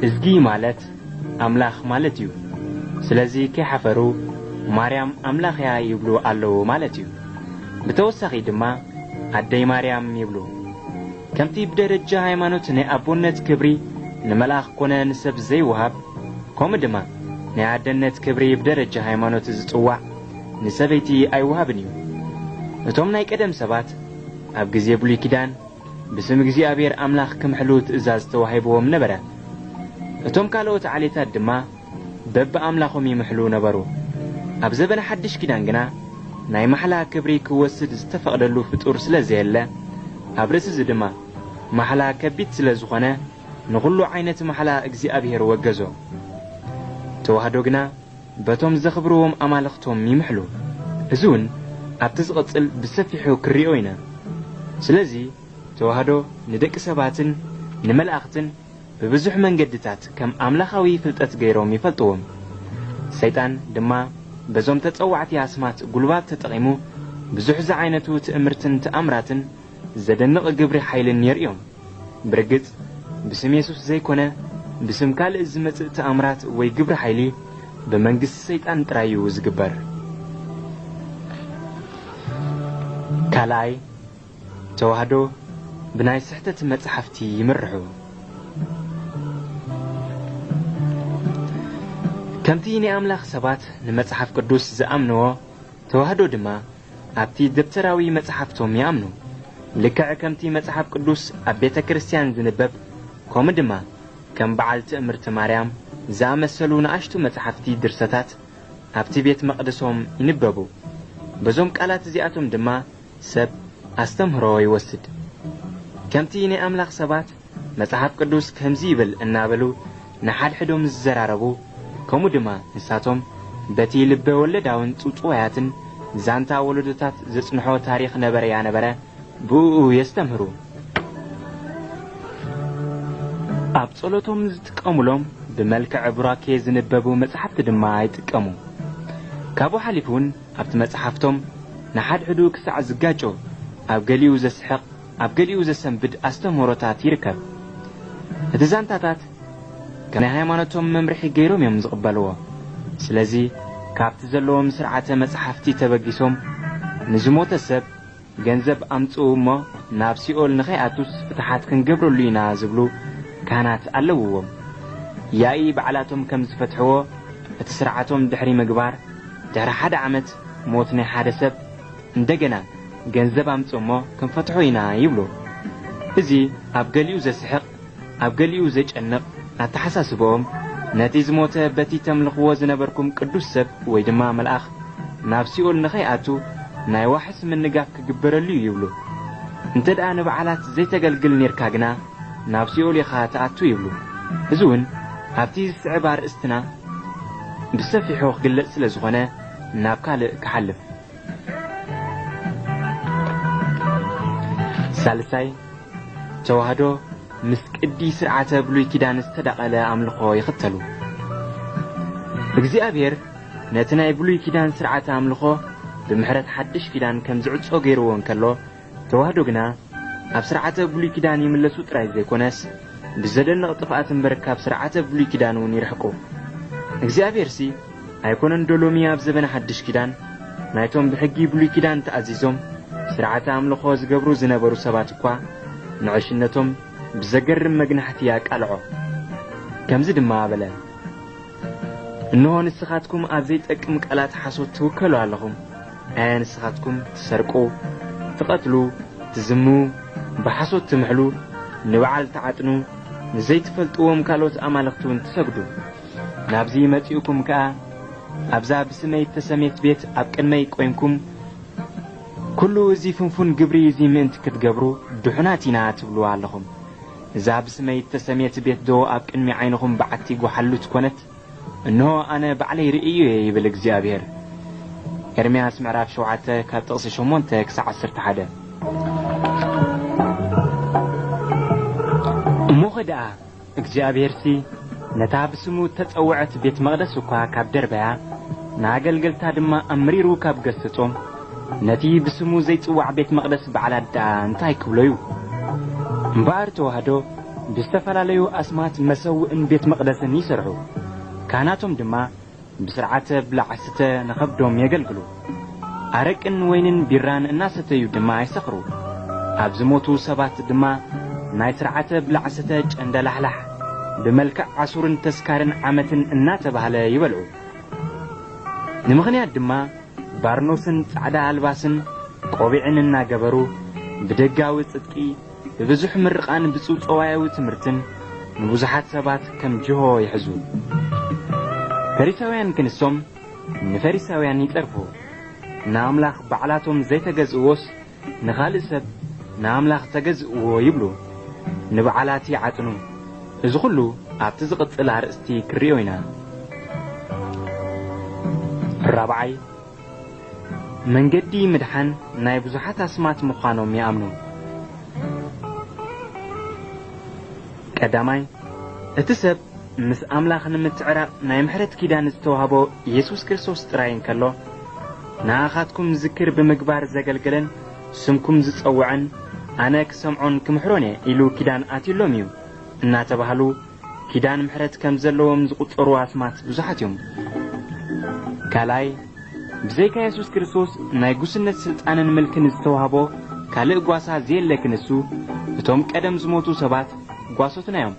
እዝጊ ማለት ኣምላኽ ማለት እዩ። ስለዚ ከይሓፈሩ ማርያም ኣምላኽ ይብሉ ኣለዉ ማለት እዩ ብተወሳኺ ድማ ኣደይ ማርያም ይብሉ። ከምቲ ብደረጃ ሃይማኖት ናይ ኣቦነት ክብሪ ንመልኣኽ ኮነ ንሰብ ዘይወሃብ ከምኡ ድማ ናይ ኣደነት ክብሪ ብደረጃ ሃይማኖት ዝጽዋዕ ንሰበይቲ ኣይወሃብን እዩ። እቶም ናይ ቀደም ሰባት ኣብ ግዜ ብሉይ ኪዳን ብስም እግዚኣብሔር ኣምላኽ ክምሕሉ ትእዛዝ ተዋሂብዎም ነበረ። እቶም ካልኦት ዓሌታት ድማ በብኣምላኾም ይምሕሉ ነበሩ። ኣብ ዘበነ ሓድሽ ኪዳን ግና ናይ ማሕላ ክብሪ ክወስድ ዝተፈቕደሉ ፍጡር ስለ ዘየለ ኣብ ርእሲ እዚ ድማ ማሕላ ከቢድ ስለ ዝኾነ ንኹሉ ዓይነት ማሕላ እግዚኣብሔር ወገዞ። ተዋህዶ ግና በቶም ዘኽብርዎም ኣማልኽቶም ይምሕሉ። እዚ እውን ኣብቲ ዝቕጽል ብሰፊሑ ክርእዮ ኢና። ስለዚ ተዋህዶ ንደቂ ሰባትን ንመላእኽትን ብብዙሕ መንገድታት ከም ኣምላኻዊ ፍልጠት ገይሮም ይፈልጥዎም። ሰይጣን ድማ በዞም ተጸዋዕቲ ኣስማት ጉልባት ተጠቒሙ ብዙሕ ዝዓይነቱ ትእምርትን ተኣምራትን ዘደንቕ ግብሪ ሓይልን የርእዮም። ብርግጽ ብስም የሱስ ዘይኮነ ብስም ካልእ ዝመጽእ ተኣምራት ወይ ግብሪ ሓይሊ ብመንግስቲ ሰይጣን ጥራይ እዩ ዝግበር። ካልኣይ ተዋህዶ ብናይ ስሕተት መጻሕፍቲ ይምርሑ ከምቲ ናይ ኣምላኽ ሰባት ንመጽሓፍ ቅዱስ ዝኣምንዎ ተዋህዶ ድማ ኣብቲ ደብተራዊ መጽሓፍቶም ይኣምኑ። ልክዕ ከምቲ መጽሓፍ ቅዱስ ኣብ ቤተ ክርስቲያን ዝንበብ ከምኡ ድማ ከም በዓል ትእምርቲ ማርያም ዝኣመሰሉ ንኣሽቱ መጻሕፍቲ ድርሰታት ኣብቲ ቤት መቕደሶም ይንበቡ። በዞም ቃላት እዚኣቶም ድማ ሰብ ኣስተምህሮ ይወስድ። ከምቲ ናይ ኣምላኽ ሰባት መጽሓፍ ቅዱስ ከምዚ ይብል እናበሉ ንሓድሕዶም ዝዘራረቡ ከምኡ ድማ ንሳቶም በቲ ልበ ወለዳውን ጽውጽዋያትን ዛንታ ወለዶታት ዘጽንሖ ታሪኽ ነበረ ያ ነበረ ብእኡ የስተምህሩ። ኣብ ጸሎቶም ዝጥቀሙሎም ብመልክዕ ቡራኬ ዝንበቡ መጻሕፍቲ ድማ ይጥቀሙ። ካብኡ ሓሊፉ እውን ኣብቲ መጽሓፍቶም ንሓድሕዱ ክሳዕ ዝጋጮ ኣብ ገሊኡ ዘስሕቕ ኣብ ገሊኡ ዘሰንብድ ኣስተምህሮታት ይርከብ። እቲ ዛንታታት ናይ ሃይማኖቶም መምርሒ ገይሮም እዮም ዝቕበልዎ። ስለዚ ካብቲ ዘለዎም ስርዓተ መጻሕፍቲ ተበጊሶም ንዝሞተ ሰብ ገንዘብ ኣምጽኡ እሞ ናብ ሲኦል ንኸይኣቱስ ፍትሓት ክንገብረሉ ኢና ዝብሉ ካህናት ኣለውዎም። ያኢ በዓላቶም ከም ዝፈትሕዎ እቲ ስርዓቶም ድሕሪ ምግባር ድሕሪ ሓደ ዓመት ሞት ናይ ሓደ ሰብ እንደገና ገንዘብ ኣምጽ እሞ ክንፈትሖ ኢና ይብሉ። እዚ ኣብ ገሊኡ ዘስሕቕ ኣብ ገሊኡ ዘጨንቕ ኣተሓሳስብኦም ነቲ ዝሞተ በቲ ተምልኽዎ ዝነበርኩም ቅዱስ ሰብ ወይ ድማ መልኣኽ ናብ ሲኦል ንኸይኣቱ ናይ ዋሕስ ምንጋፍ ክግበረሉ ይብሉ። እንተ ደኣ ንበዓላት ዘይተገልግል ኔርካ ግና ናብ ሲኦል ኢኻ ተኣቱ ይብሉ። እዚ እውን ኣብቲ ዝስዕብ ኣርእስትና ብሰፊሑ ክግለጽ ስለ ዝኾነ ናብ ካልእ ክሓልፍ። ሳልሳይ ተዋህዶ ምስ ቅዲ ስርዓተ ብሉይ ኪዳን ዝተዳቐለ ኣምልኾ ይኽተሉ። እግዚኣብሔር ነቲ ናይ ብሉይ ኪዳን ስርዓተ ኣምልኾ ብምሕረት ሓድሽ ኪዳን ከም ዝዕጾ ገይርዎ እንከሎ ተዋህዶ ግና ኣብ ስርዓተ ብሉይ ኪዳን ይምለሱ ጥራይ ዘይኮነስ ብዘደንቕ ጥፍኣት እምበር ካብ ስርዓተ ብሉይ ኪዳን እውን ይርሕቁ። እግዚኣብሔርሲ ኣይኮነን ዶሎሚ ኣብ ዘበነ ሓድሽ ኪዳን ናይቶም ብሕጊ ብሉይ ኪዳን ተኣዚዞም ስርዓተ ኣምልኾ ዝገብሩ ዝነበሩ ሰባት እኳ ንዕሽነቶም ብዘገርም መግናሕቲ ያቃልዖ። ከምዚ ድማ በለ እንሆ ንስኻትኩም ኣብ ዘይጠቅም ቃላት ሓሶት ትውከሉ ኣለኹም። ኣየ ንስኻትኩም ትሰርቁ ትቐትሉ ትዝሙ ብሓሶት ትምሕሉ ንበዓል ተዓጥኑ ንዘይትፈልጥዎም ካልኦት ኣማልኽቲ እውን ትሰግዱ። ናብዚ መጺኡኩም ከኣ ኣብዛ ብስመይ ተሰሜት ቤት ኣብ ቅድመይ ቆይምኩም ኩሉ እዚ ፍንፉን ግብሪ እዚ ምእንቲ ክትገብሩ ድሑናት ኢና ትብሉ ኣለኹም እዛ ብስመይ ተሰሜት ቤት ዶ ኣብ ቅድሚ ዓይንኹም በዓቲ ጓሓሉት ኮነት እንሆ ኣነ ባዕለይ ርእዩ እየ ይብል እግዚኣብሔር ኤርምያስ ምዕራፍ 7 ካብ ጥቕሲ 8 ክሳብ 11 እሞ ኸ ደኣ እግዚኣብሔርሲ ነታ ብስሙ ተጸውዐት ቤት መቕደስ እኳ ካብ ደርበያ ንኣገልገልታ ድማ ኣምሪሩ ካብ ገሰጾም። ነቲ ብስሙ ዘይጽዋዕ ቤት መቕደስ በዓላት ደኣ እንታይ ክብሎ እዩ እምበኣር ተዋህዶ ብዝተፈላለዩ ኣስማት መሰውእን ቤት መቕደስን ይሰርሑ ካህናቶም ድማ ብስርዓተ ብላዕስተ ንኸብዶም የገልግሉ ኣረቅን ወይንን ቢራን እናሰተዩ ድማ ኣይሰኽሩ ኣብ ዝሞቱ ሰባት ድማ ናይ ስርዓተ ብላዕሰተ ጨንደላሕላሕ ብመልክዕ ዓሱርን ተስካርን ዓመትን እናተባህለ ይበልዑ ንምኽንያት ድማ ባርኖስን ጻዕዳ ኣልባስን ቆቢዕን እናገበሩ ብደጋዊ ጽድቂ ብብዙሕ ምርቓን ብጽውጸዋያዊ ትምህርትን ንብዙሓት ሰባት ከም ጅሆ ይሕዙ። ፈሪሳውያን ክንሶም ንፈሪሳውያን ይጠርፉ ንኣምላኽ ባዕላቶም ዘይተገዝእዎስ ንኻልእ ሰብ ንኣምላኽ ተገዝእዎ ይብሉ። ንበዓላት ይዓጥኑ። እዚ ኩሉ ኣብቲ ዝቕጽል ኣርእስቲ ክርእዮ ኢና። ራብዓይ መንገዲ ምድሓን ናይ ብዙሓት ኣስማት ምዃኖም ይኣምኑ ቀዳማይ እቲ ሰብ ምስ ኣምላኽ ንምትዕራቕ ናይ ምሕረት ኪዳን ዝተዋህቦ ኢየሱስ ክርስቶስ ጥራይ እንከሎ ንኣኻትኩም ዝክር ብምግባር ዘገልግለን ስምኩም ዝጸውዐን ኣነ ክሰምዖን ክምሕሮን እየ ኢሉ ኪዳን ኣትዩሎም እዩ። እናተባህሉ ኪዳን ምሕረት ከም ዘለዎም ዝቝጸሩ ኣስማት ብዙሓት እዮም። ካልኣይ ብዘይካ የሱስ ክርስቶስ ናይ ጉስነት ሥልጣንን ምልክን ዝተዋህቦ ካልእ ጓሳ ዘየለ እቶም ቀደም ዝሞቱ ሰባት ጓሶትና እዮም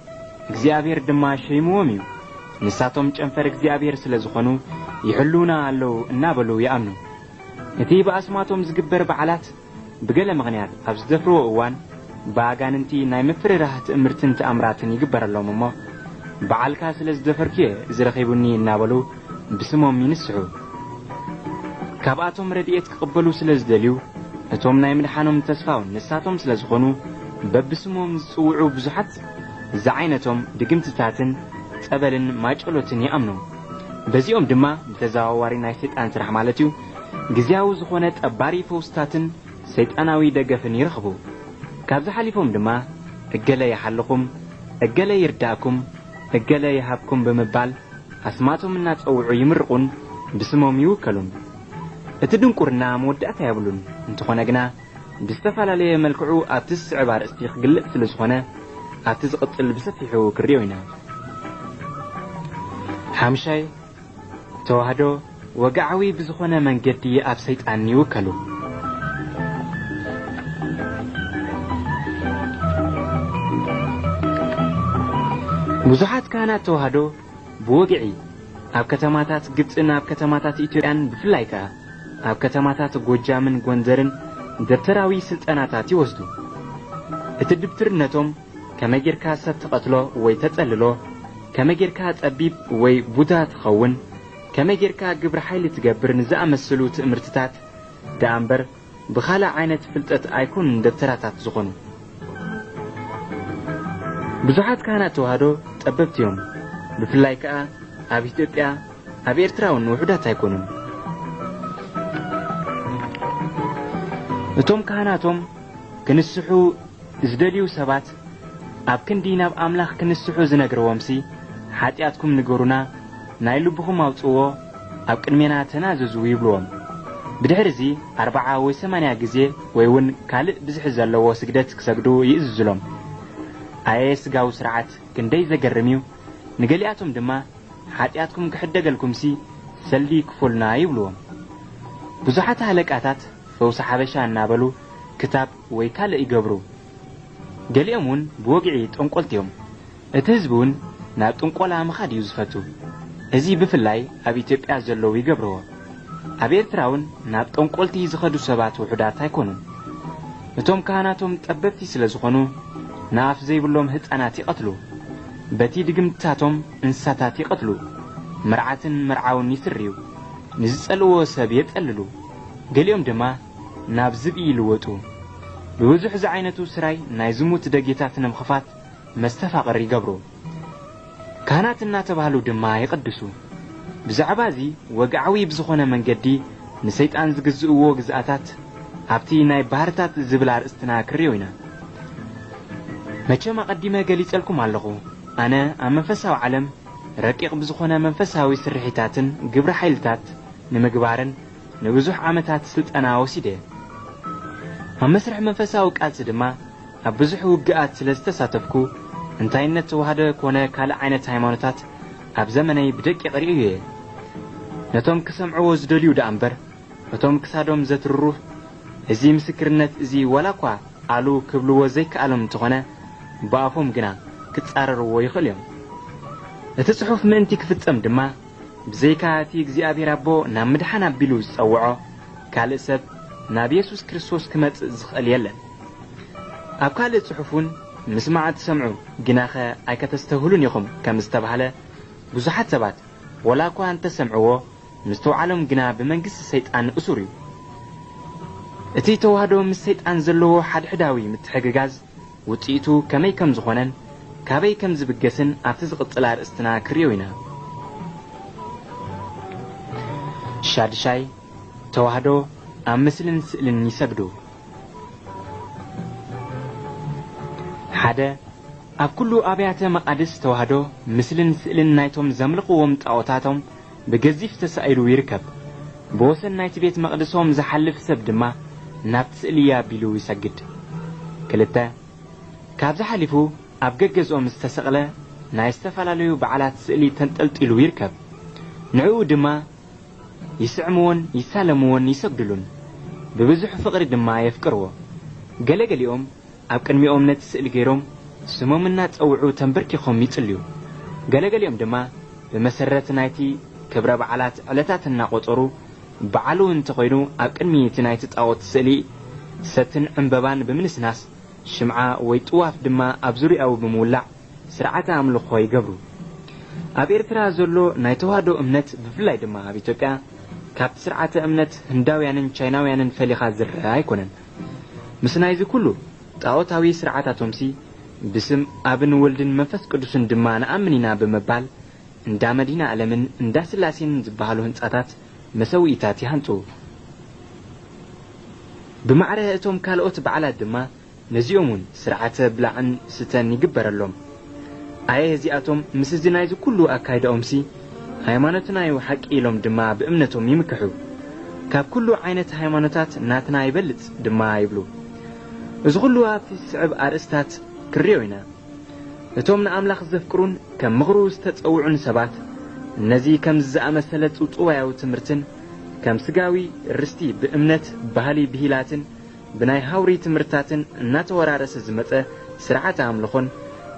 እግዚኣብሔር ድማ ሸይምዎም እዩ ንሳቶም ጨንፈር እግዚኣብሔር ስለ ዝኾኑ ይሕልውና ኣለዉ እናበሉ ይኣምኑ እቲ ብኣስማቶም ዝግበር በዓላት ብገለ ምኽንያት ኣብ ዝደፍርዎ እዋን ብኣጋንንቲ ናይ ምፍርራህ ትእምርትን ተኣምራትን ይግበረሎም እሞ በዓልካ ስለ ዝደፈርክየ ዝረኺቡኒ እናበሉ ብስሞም ይንስሑ። ካብኣቶም ረድኤት ክቕበሉ ስለ ዝደልዩ እቶም ናይ ምድሓኖም ተስፋውን ንሳቶም ስለ ዝኾኑ በብስሞም ዝጽውዑ ብዙሓት ዝዓይነቶም ድግምትታትን ጸበልን ማጨሎትን ይኣምኑ በዚኦም ድማ ብተዘዋዋሪ ናይ ሰይጣን ስራሕ ማለት እዩ። ግዜያዊ ዝኾነ ጠባሪ ፈውስታትን ሰይጣናዊ ደገፍን ይረኽቡ። ካብዚ ሓሊፎም ድማ እገለ ይሓልኹም እገለ ይርዳእኩም እገለ ይሃብኩም ብምባል ኣስማቶም እናጸውዑ ይምርቑን ብስሞም ይውከሉን። እቲ ድንቁርና መወዳእታ የብሉን። እንተኾነ ግና ብዝተፈላለየ መልክዑ ኣብቲ ዝስዕብ ኣርእስቲ ክግለጽ ስለ ዝኾነ ኣብቲ ዝቕጽል ብሰፊሑ ክርዮ ኢና። ሓምሻይ ተዋህዶ ወግዓዊ ብዝኾነ መንገዲ ኣብ ሰይጣን ይውከሉ። ብዙሓት ካህናት ተዋህዶ ብወግዒ ኣብ ከተማታት ግብፅን ኣብ ከተማታት ኢትዮጵያን ብፍላይ ከዓ ኣብ ከተማታት ጎጃምን ጎንደርን ደብተራዊ ስልጠናታት ይወስዱ። እቲ ድብትርነቶም ከመይ ሰብ ትቐትሎ ወይ ተጸልሎ ከመይ ጌርካ ጠቢብ ወይ ቡዳ ትኸውን ከመይ ጌርካ ግብሪ ሓይሊ ትገብር ንዝኣመሰሉ ትእምርትታት ደኣ እምበር ብኻልእ ዓይነት ፍልጠት ኣይኮኑን ደብተራታት ዝኾኑ። ብዙሓት ካህናት ተዋህዶ ጠበብቲ እዮም። ብፍላይ ከዓ ኣብ ኢትዮጵያ ኣብ ኤርትራ እውን ውሑዳት ኣይኮኑን እቶም ካህናቶም ክንስሑ ዝደልዩ ሰባት ኣብ ክንዲ ናብ ኣምላኽ ክንስሑ ዝነግርዎምሲ ሓጢኣትኩም ንገሩና ናይ ልብኹም ኣውፅዎ ኣብ ቅድሜና ተናዘዙ ይብልዎም። ብድሕሪ እዚ ኣርባዓ ወይ ሰማንያ ግዜ ወይ እውን ካልእ ብዝሒ ዘለዎ ስግደት ክሰግዱ ይእዝዝሎም ኣየ ስጋዊ ስርዓት ክንደይ ዘገርም እዩ! ንገሊኣቶም ድማ ሓጢኣትኩም ክሕደገልኩምሲ ሰልዲ ክፈሉና ይብልዎም። ብዙሓት ሃለቃታት ፈውሲ ሓበሻ እናበሉ ክታብ ወይ ካልእ ይገብሩ። ገሊኦም እውን ብወግዒ ጠንቈልቲ እዮም እቲ ህዝቢ እውን ናብ ጥንቈላ ምኻድ እዩ ዝፈቱ። እዚ ብፍላይ ኣብ ኢትዮጵያ ዘለዉ ይገብርዎ። ኣብ ኤርትራ እውን ናብ ጠንቈልቲ ዝኸዱ ሰባት ውሑዳት ኣይኮኑን። እቶም ካህናቶም ጠበብቲ ስለ ዝኾኑ ንኣፍ ዘይብሎም ህፃናት ይቐትሉ። በቲ ድግምትታቶም እንስሳታት ይቐትሉ። መርዓትን መርዓውን ይስርዩ ንዝጸልዎ ሰብ የጠልሉ። ገሊኦም ድማ ናብ ዝብኢ ይልወጡ ብብዙሕ ዝዓይነቱ ስራይ ናይ ዝሙት ደጌታት ንምኽፋት መስተፋቕር ይገብሩ። ካህናት እናተባህሉ ድማ ይቐድሱ። ብዛዕባ እዚ ወግዓዊ ብዝኾነ መንገዲ ንሰይጣን ዝግዝእዎ ግዝኣታት ኣብቲ ናይ ባህርታት ዝብል ኣርእስትና ክርዮ ኢና። መቸም ኣቐዲመ ገሊጸልኩም ኣለኹ? ኣነ ኣብ መንፈሳዊ ዓለም ረቂቕ ብዝኾነ መንፈሳዊ ስርሒታትን ግብሪ ሓይልታት ንምግባርን ንብዙሕ ዓመታት ስልጠና ወሲደ ኣብ መስርሕ መንፈሳዊ ቃልሲ ድማ ኣብ ብዙሕ ውግኣት ስለ ዝተሳተፍኩ እንታይነት ተዋህደ ኮነ ካልእ ዓይነት ሃይማኖታት ኣብ ዘመነይ ብደቂቕ ርእዩ እየ። ነቶም ክሰምዕዎ ዝደልዩ ደኣ እምበር እቶም ክሳዶም ዘትርሩህ እዚ ምስክርነት እዚ ወላ እኳ ኣሉ ክብልዎ ዘይከኣሎም እንተኾነ ብኣፎም ግና ክጻረርዎ ይኽእል እዮም። እቲ ጽሑፍ ምእንቲ ክፍጸም ድማ ብዘይካ እቲ እግዚኣብሔር ኣቦ ናብ ምድሓን ኣቢሉ ዝጸውዖ ካልእ ሰብ ናብ ኢየሱስ ክርስቶስ ክመጽእ ዝኽእል የለን። ኣብ ካልእ ጽሑፍ እውን ምስማዕ ትሰምዑ ግናኸ ኣይከተስተውህሉን ኢኹም ከም ዝተባህለ ብዙሓት ሰባት ወላ እኳ እንተሰምዕዎ ምስተውዓሎም ግና ብመንግስቲ ሰይጣን እሱር እዩ። እቲ ተዋህዶ ምስ ሰይጣን ዘለዎ ሓድሕዳዊ ምትሕግጋዝ ውፅኢቱ ከመይ ከም ዝኾነን ካበይ ከም ዝብገስን ኣብቲ ዝቕጽል ኣርእስትና ክርዮ ኢና። ሻድሻይ ተዋህዶ ምስልን ስእልን ይሰግዱ። ሓደ ኣብ ኩሉ ኣብያተ መቓድስ ተዋህዶ ምስልን ስእልን ናይቶም ዘምልኽዎም ጣዖታቶም ብገዚፍ ተሳኢሉ ይርከብ። ብወሰን ናይቲ ቤት መቕደሶም ዝሓልፍ ሰብ ድማ ናብቲ ስእሊ ኣቢሉ ይሰግድ። ክልተ ካብዚ ሓሊፉ ኣብ ገገዝኦም ዝተሰቕለ ናይ ዝተፈላለዩ በዓላት ስእሊ ተንጠልጢሉ ይርከብ። ንዕኡ ድማ ይስዕምዎን ይሳለምዎን ይሰግድሉን ብብዙሕ ፍቕሪ ድማ የፍቅርዎ ገለገሊኦም ኣብ ቅድሚኦም ነቲ ስእሊ ገይሮም ስሞም እናጸውዑ ተንበርኪኾም ይጽልዩ ገለገሊኦም ድማ ብመሰረት ናይቲ ክብረ በዓላት ዕለታት እናቖጸሩ በዓሉ እንተኾይኑ ኣብ ቅድሚ እቲ ናይቲ ጣዖት ስእሊ ሰትን ዕምበባን ብምንስናስ ሽምዓ ወይ ጥዋፍ ድማ ኣብ ዙርያኡ ብምውላዕ ስርዓተ ኣምልኾ ይገብሩ ኣብ ኤርትራ ዘሎ ናይ ተዋህዶ እምነት ብፍላይ ድማ ኣብ ኢትዮጵያ ካብቲ ስርዓተ እምነት ህንዳውያንን ቻይናውያንን ፈሊኻ ዝርአ ኣይኮነን። ምስ ናይዚ ኩሉ ጣዖታዊ ስርዓታቶምሲ ብስም ኣብን ወልድን መንፈስ ቅዱስን ድማ ንኣምን ኢና ብምባል እንዳ መዲና ዓለምን እንዳ ስላሴን ዝበሃሉ ህንጻታት መሰዊኢታት ይሃንፁ ብማዕረ እቶም ካልኦት በዓላት ድማ ነዚኦም እውን ስርዓተ ብላዕን ስተን ይግበረሎም። ኣየ እዚኣቶም ምስ እዚ ናይዚ ኩሉ ኣካይድኦምሲ ሃይማኖትናዩ ሓቂ ኢሎም ድማ ብእምነቶም ይምክሑ። ካብ ኩሉ ዓይነት ሃይማኖታት ናትና ይበልፅ ድማ ይብሉ። እዚ ኩሉ ኣብቲ ስዕብ ኣርእስታት ክርዮ ኢና። እቶም ንኣምላኽ ዘፍቅሩን ከም ምኽሩ ዝተጸውዑን ሰባት ነዚ ከም ዝኣመሰለ ጽውጽዋያዊ ትምህርትን ከም ስጋዊ ርስቲ ብእምነት ባህሊ ብሂላትን ብናይ ሃውሪ ትምህርታትን እናተወራረሰ ዝመጸ ስርዓተ ኣምልኾን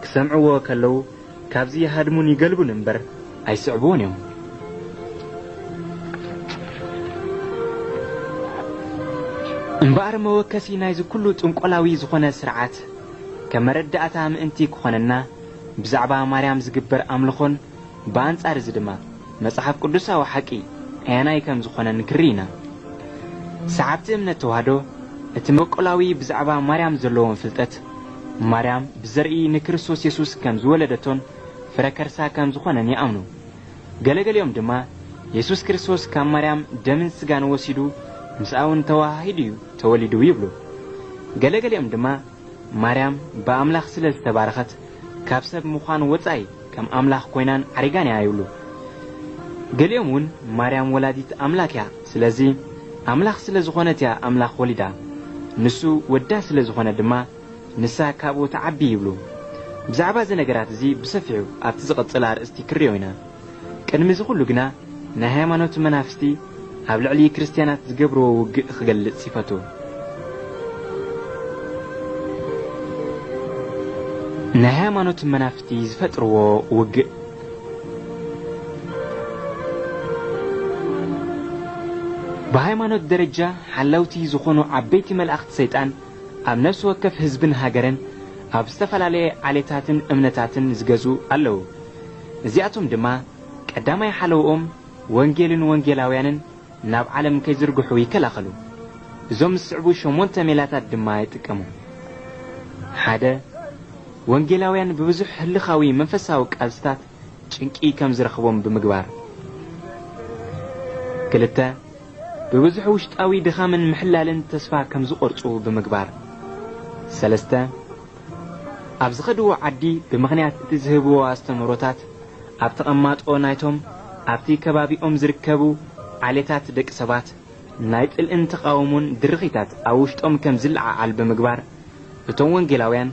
ክሰምዕዎ ከለዉ ካብዚ ይሃድሙን ይገልቡን እምበር ኣይስዕብዎን እዮም እምበኣር መወከሲ ናይዚ ኩሉ ጥንቈላዊ ዝኾነ ስርዓት ከም መረዳእታ ምእንቲ ክኾነና ብዛዕባ ማርያም ዝግበር ኣምልኾን ብኣንጻር እዚ ድማ መጽሓፍ ቅዱሳዊ ሓቂ ኣያናይ ከም ዝኾነ ንክሪ ኢና። ሰዓብቲ እምነት ተዋህዶ እቲ መቆላዊ ብዛዕባ ማርያም ዘለዎም ፍልጠት ማርያም ብዘርኢ ንክርስቶስ የሱስ ከም ዝወለደቶን ፍረ ከርሳ ከም ዝኾነን ይኣምኑ ገለገሊኦም ድማ የሱስ ክርስቶስ ካብ ማርያም ደምን ስጋን ወሲዱ ምስኣውን ተዋሂዱ እዩ ተወሊዱ ይብሉ። ገለገሊኦም ድማ ማርያም ብኣምላኽ ስለ ዝተባረኸት ካብ ሰብ ምዃን ወጻኢ ከም ኣምላኽ ኮይናን ዓሪጋን እያ ይብሉ። ገሊኦም እውን ማርያም ወላዲት ኣምላክ እያ ስለዚ ኣምላኽ ስለ ዝኾነት እያ ኣምላኽ ወሊዳ። ንሱ ወዳ ስለ ዝኾነ ድማ ንሳ ካብኡ ተዓቢ ይብሉ ብዛዕባ እዚ ነገራት እዚ ብሰፊሑ ኣብቲ ዝቐጽል ኣርእስቲ ክርዮ ኢና። ቅድሚ እዚ ኩሉ ግና ናይ ሃይማኖት መናፍስቲ ኣብ ልዕሊ ክርስትያናት ዝገብርዎ ውግእ ክገልጽ ይፈቱ። ናይ ሃይማኖት መናፍስቲ ዝፈጥርዎ ውግእ። ብሃይማኖት ደረጃ ሓለውቲ ዝኾኑ ዓበይቲ መላእኽቲ ሰይጣን ኣብ ነፍሲ ወከፍ ህዝብን ሃገርን ኣብ ዝተፈላለየ ዓሌታትን እምነታትን ዝገዙ ኣለዉ። እዚኣቶም ድማ ቀዳማይ ሓለውኦም ወንጌልን ወንጌላውያንን ናብ ዓለም ከይዝርግሑ ይከላኸሉ። እዞም ዝስዕቡ ሸሞንተ ሜላታት ድማ ይጥቀሙ። ሓደ ወንጌላውያን ብብዙሕ ህልኻዊ መንፈሳዊ ቃልስታት ጭንቂ ከም ዝረኽቦም ብምግባር። ክልተ ብብዙሕ ውሽጣዊ ድኻምን ምሕላልን ተስፋ ከም ዝቖርጹ ብምግባር። ሰለስተ ኣብ ዝኸድዎ ዓዲ ብምኽንያት እቲ ዝህብዎ ኣስተምህሮታት ኣብ ተቐማጦ ናይቶም ኣብቲ ከባቢኦም ዝርከቡ ዓሌታት ደቂ ሰባት ናይ ጥልእን ተቃውሞን ድርኺታት ኣብ ውሽጦም ከም ዝለዓዓል ብምግባር እቶም ወንጌላውያን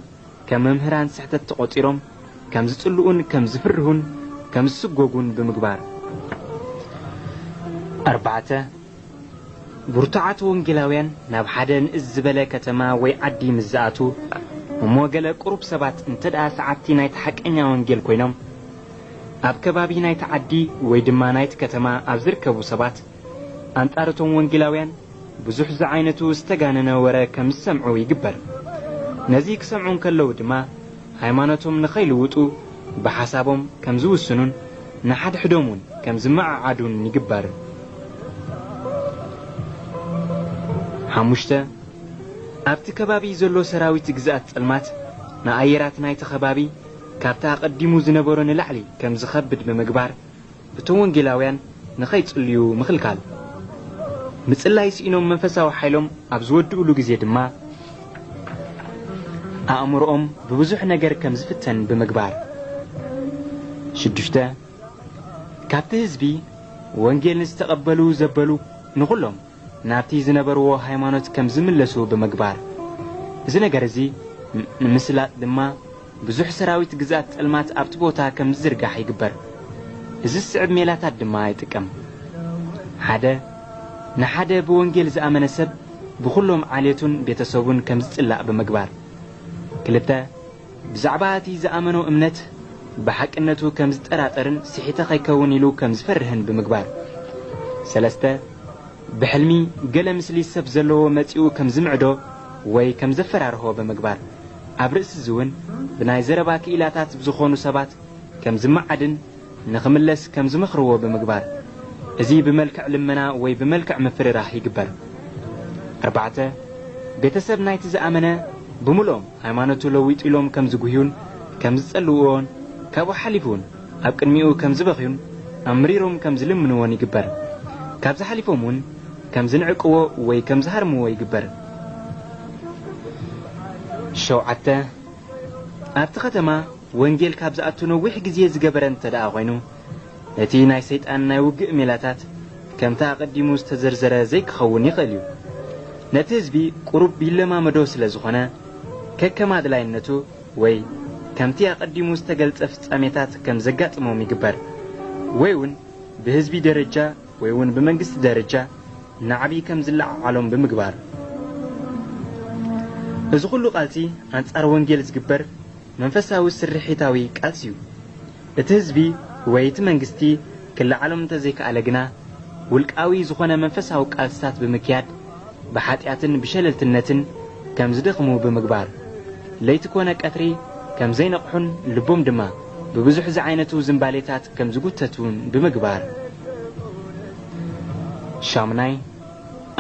ከም መምህራን ስሕተት ተቖጢሮም ከም ዝጽልኡን ከም ዝፍርሁን ከም ዝስጐጉን ብምግባር። ኣርባዕተ ብርቱዓት ወንጌላውያን ናብ ሓደ ንእስ ዝበለ ከተማ ወይ ዓዲ ምስ ዝኣቱ እሞ ገለ ቁሩብ ሰባት እንተ ደኣ ሰዓብቲ ናይቲ ሓቀኛ ወንጌል ኮይኖም ኣብ ከባቢ ናይቲ ዓዲ ወይ ድማ ናይቲ ከተማ ኣብ ዝርከቡ ሰባት ኣንጻር እቶም ወንጌላውያን ብዙሕ ዝዓይነቱ ዝተጋነነ ወረ ከም ዝሰምዑ ይግበር። ነዚ ክሰምዑ ከለዉ ድማ ሃይማኖቶም ንኸይልውጡ ብሓሳቦም ከም ዝውስኑን ንሓድሕዶም እውን ከም ዝመዓዓዱን ይግበር። ሓሙሽተ ኣብቲ ከባቢ ዘሎ ሰራዊት ግዝኣት ጸልማት ንኣየራት ናይቲ ከባቢ ካብታ ቐዲሙ ዝነበሮ ንላዕሊ ከም ዝኸብድ ብምግባር እቶም ወንጌላውያን ንኸይጽልዩ ምኽልካል። ምጽላይ ስኢኖም መንፈሳዊ ሓይሎም ኣብ ዝወድእሉ ግዜ ድማ ኣእምሮኦም ብብዙሕ ነገር ከም ዝፍተን ብምግባር። ሽዱሽተ ካብቲ ህዝቢ ወንጌል ንዝተቐበሉ ዘበሉ ንኹሎም ናብቲ ዝነበርዎ ሃይማኖት ከም ዝምለሱ ብምግባር። እዚ ነገር እዚ ንምስላጥ ድማ ብዙሕ ሰራዊት ግዛት ጸልማት ኣብቲ ቦታ ከም ዝዝርጋሕ ይግበር። እዚ ዝስዕብ ሜላታት ድማ ይጥቀም። ሓደ ንሓደ ብወንጌል ዝኣመነ ሰብ ብኹሎም ዓልየቱን ቤተሰቡን ከም ዝጽላእ ብምግባር። ክልተ ብዛዕባ እቲ ዝኣመኖ እምነት ብሓቅነቱ ከም ዝጠራጠርን ስሒተ ኸይከውን ኢሉ ከም ዝፈርህን ብምግባር። ሰለስተ ብሕልሚ ገለ ምስሊ ሰብ ዘለዎ መጺኡ ከም ዝምዕዶ ወይ ከም ዘፈራርሆ ብምግባር ኣብ ርእሲ እዚ እውን ብናይ ዘረባ ክኢላታት ዝኾኑ ሰባት ከም ዝመዓድን ንኽምለስ ከም ዝመኽርዎ ብምግባር እዚ ብመልክዕ ልመና ወይ ብመልክዕ ምፍርራህ ይግበር። ኣርባዕተ ቤተሰብ ናይቲ ዝኣመነ ብምልኦም ሃይማኖቱ ለዊጡ ኢሎም ከም ዝጉህዩን ከም ዝጸልውዎን ካብኡ ሓሊፉ እውን ኣብ ቅድሚኡ ከም ዝበኽዩን ኣምሪሮም ከም ዝልምንዎን ይግበር። ካብዚ ሓሊፎም እውን ከም ዝንዕቅዎ ወይ ከም ዝሃርምዎ ይግበር። ሸውዓተ ኣብቲ ከተማ ወንጌል ካብ ዝኣቱ ነዊሕ ግዜ ዝገበረ እንተ ደኣ ኮይኑ እቲ ናይ ሰይጣን ናይ ውግእ ሜላታት ከምታ ኣቐዲሙ ዝተዘርዘረ ዘይክኸውን ይኽእል እዩ። ነቲ ህዝቢ ቁሩብ ይለማመዶ ስለ ዝኾነ ከከም ኣድላይነቱ ወይ ከምቲ ኣቐዲሙ ዝተገልጸ ፍጻሜታት ከም ዘጋጥሞም ይግበር። ወይ እውን ብህዝቢ ደረጃ ወይ እውን ብመንግስቲ ደረጃ ንዓብዪ ከም ዝለዓዓሎም ብምግባር እዚ ኩሉ ቃልሲ ኣንጻር ወንጌል ዝግበር መንፈሳዊ ስርሒታዊ ቃልሲ እዩ። እቲ ህዝቢ ወይ እቲ መንግስቲ ክለዓሎም እንተዘይከኣለ ግና ውልቃዊ ዝኾነ መንፈሳዊ ቃልስታት ብምክያድ ብሓጢኣትን ብሸለልትነትን ከም ዝደኽሙ ብምግባር ለይቲ ኮነ ቀትሪ ከም ዘይነቕሑን ልቦም ድማ ብብዙሕ ዝዓይነቱ ዝምባሌታት ከም ዝጉተቱን ብምግባር። ሻሙናይ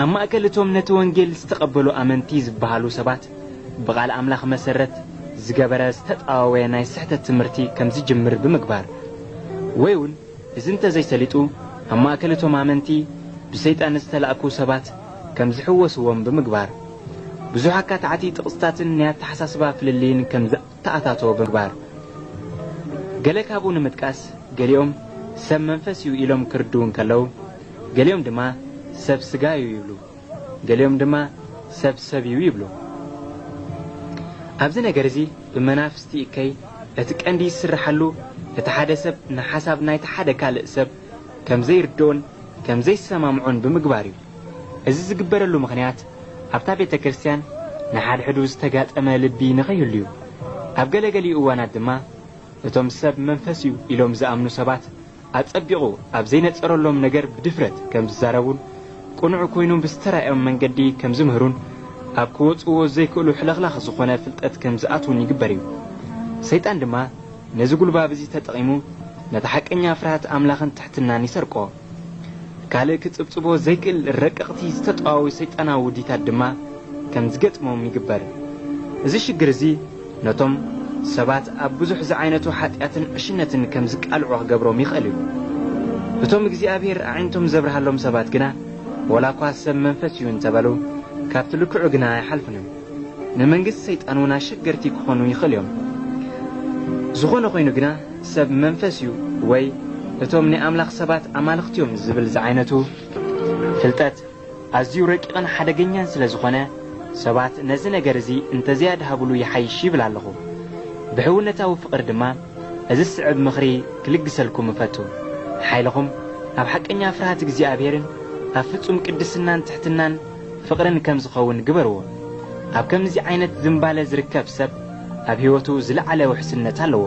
ኣብ ማእከል እቶም ነቲ ወንጌል ዝተቐበሉ ኣመንቲ ዝበሃሉ ሰባት ብቓል ኣምላኽ መሰረት ዝገበረ ዝተጣዋወየ ናይ ስሕተት ትምህርቲ ከም ዝጅምር ብምግባር ወይ እውን እዚ እንተዘይሰሊጡ ኣብ ማእከል እቶም ኣመንቲ ብሰይጣን ዝተላእኩ ሰባት ከም ዝሕወስዎም ብምግባር ብዙሕ ኣካታዕቲ ጥቕስታትን ናይ ኣተሓሳስባ ፍልልይን ከም ዝተኣታተዎ ብምግባር ገለ ካብኡ ንምጥቃስ ገሊኦም ሰብ መንፈስ እዩ ኢሎም ክርድው እንከለዉ ገሊኦም ድማ ሰብ ስጋ እዩ ይብሉ ገሊኦም ድማ ሰብ ሰብ እዩ ይብሉ። ኣብዚ ነገር እዚ ብመናፍስቲ እከይ እቲ ቀንዲ ይስርሐሉ እቲ ሓደ ሰብ ንሓሳብ ናይቲ ሓደ ካልእ ሰብ ከም ዘይርድኦን ከም ዘይሰማምዖን ብምግባር እዩ። እዚ ዝግበረሉ ምኽንያት ኣብታ ቤተ ክርስቲያን ንሓድሕዱ ዝተጋጠመ ልቢ ንኸይህሉ እዩ። ኣብ ገለገሊኡ እዋናት ድማ እቶም ሰብ መንፈስ እዩ ኢሎም ዝኣምኑ ሰባት ኣጸቢቑ ኣብ ዘይነጸረሎም ነገር ብድፍረት ከም ዝዛረቡን ቁኑዕ ኮይኑ ብዝተራእዮም መንገዲ ከም ዝምህሩን ኣብ ክወጽዎ ዘይክእሉ ሕለኽላኽ ዝኾነ ፍልጠት ከም ዝኣትውን ይግበር እዩ። ሰይጣን ድማ ነዚ ጉልባብ እዚ ተጠቒሙ ነቲ ሓቀኛ ፍርሃት ኣምላኽን ትሕትናን ይሰርቆ። ካልእ ክጽብጽቦ ዘይክእል ረቀቕቲ ዝተጠዋዊ ሰይጣናዊ ውዲታት ድማ ከም ዝገጥሞም ይግበር። እዚ ሽግር እዚ ነቶም ሰባት ኣብ ብዙሕ ዝዓይነቱ ሓጢኣትን ዕሽነትን ከም ዝቃልዑ ክገብሮም ይኽእል እዩ። እቶም እግዚኣብሔር ኣዒንቶም ዘብርሃሎም ሰባት ግና ወላ እኳ ሰብ መንፈስ እዩ እንተበሉ ካብቲ ልክዑ ግና ኣይሓልፉን እዮም ንመንግስቲ ሰይጣን እውን ኣሸገርቲ ክኾኑ ይኽእል እዮም ዝኾነ ኮይኑ ግና ሰብ መንፈስ እዩ ወይ እቶም ናይ ኣምላኽ ሰባት ኣማልኽትዮም ዝብል ዝዓይነቱ ፍልጠት ኣዝዩ ረቂቕን ሓደገኛን ስለ ዝኾነ ሰባት ነዚ ነገር እዚ እንተዘያድሃብሉ ይሓይሽ ይብል ኣለኹ ብሕውነታዊ ፍቕሪ ድማ እዚ ስዕብ ምኽሪ ክልግሰልኩም እፈቱ ሓይልኹም ኣብ ሓቀኛ ፍርሃት እግዚኣብሔርን ኣብ ፍጹም ቅድስናን ትሕትናን ፍቕርን ከም ዝኸውን ግበርዎ። ኣብ ከምዚ ዓይነት ዝምባለ ዝርከብ ሰብ ኣብ ሕይወቱ ዝለዓለ ውሕስነት ኣለዎ።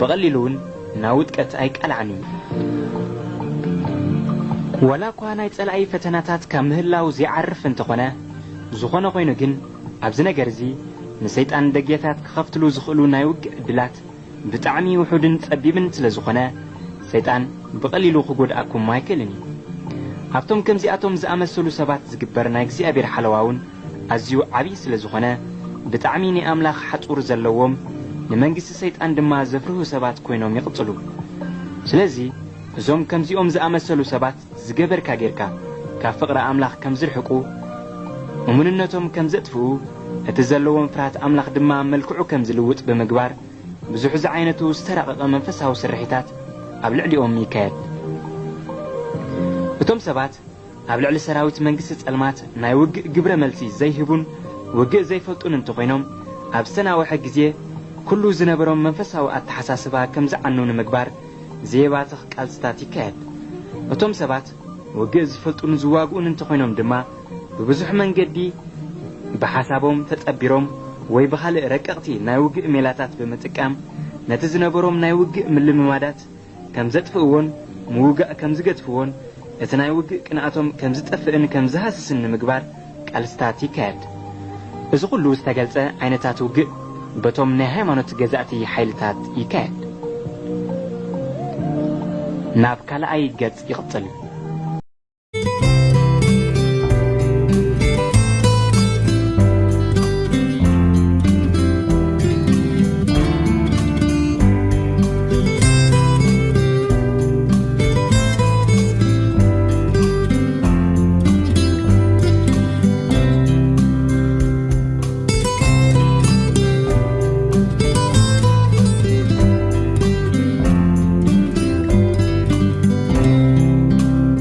ብቐሊሉ እውን ናብ ውጥቀት ኣይቃልዓን እዩ ወላ እኳ ናይ ጸላኢ ፈተናታት ካብ ምህላው ዘይዓርፍ እንተኾነ ዝኾነ ኮይኑ ግን ኣብዚ ነገር እዚ ንሰይጣን ደጌታት ክኸፍትሉ ዝኽእሉ ናይ ውግእ ዕድላት ብጣዕሚ ውሑድን ጸቢብን ስለ ዝኾነ ሰይጣን ብቐሊሉ ክጐድኣኩም ኣይክእልን እዩ ኣብቶም ከምዚኣቶም ዝኣመሰሉ ሰባት ዝግበር ናይ እግዚኣብሔር ሓለዋ እውን ኣዝዩ ዓብዪ ስለ ዝኾነ ብጣዕሚ ናይ ኣምላኽ ሓጹር ዘለዎም ንመንግስቲ ሰይጣን ድማ ዘፍርሁ ሰባት ኮይኖም ይቕጽሉ ስለዚ እዞም ከምዚኦም ዝኣመሰሉ ሰባት ዝገበርካ ጌርካ ካብ ፍቕሪ ኣምላኽ ከም ዝርሕቁ እሙንነቶም ከም ዘጥፍኡ እቲ ዘለዎም ፍርሃት ኣምላኽ ድማ መልክዑ ከም ዝልውጥ ብምግባር ብዙሕ ዝዓይነቱ ዝተራቐቐ መንፈሳዊ ስርሒታት ኣብ ልዕሊኦም ይካየድ እቶም ሰባት ኣብ ልዕሊ ሰራዊት መንግስቲ ጸልማት ናይ ውግእ ግብረ መልሲ ዘይህቡን ውግእ ዘይፈልጡን እንተኾይኖም ኣብ ዝተናውሐ ግዜ ኩሉ ዝነበሮም መንፈሳዊ ኣተሓሳስባ ከም ዝዓኑ ንምግባር ዘየባትኽ ቃልስታት ይካየድ። እቶም ሰባት ውግእ ዝፈልጡን ዝዋግኡን እንተኾይኖም ድማ ብብዙሕ መንገዲ ብሓሳቦም ተጸቢሮም ወይ ብኻልእ ረቀቕቲ ናይ ውግእ ሜላታት ብምጥቃም ነቲ ዝነበሮም ናይ ውግእ ምልምማዳት ከም ዘጥፍእዎን ምውጋእ ከም ዝገድፍዎን እቲ ናይ ውግእ ቅንኣቶም ከም ዝጠፍእን ከም ዝሃስስን ንምግባር ቃልስታት ይካየድ። እዚ ኩሉ ዝተገልጸ ዓይነታት ውግእ በቶም ናይ ሃይማኖት ገዛእቲ ሓይልታት ይካየድ። ናብ ካልኣይ ገጽ ይቕጽል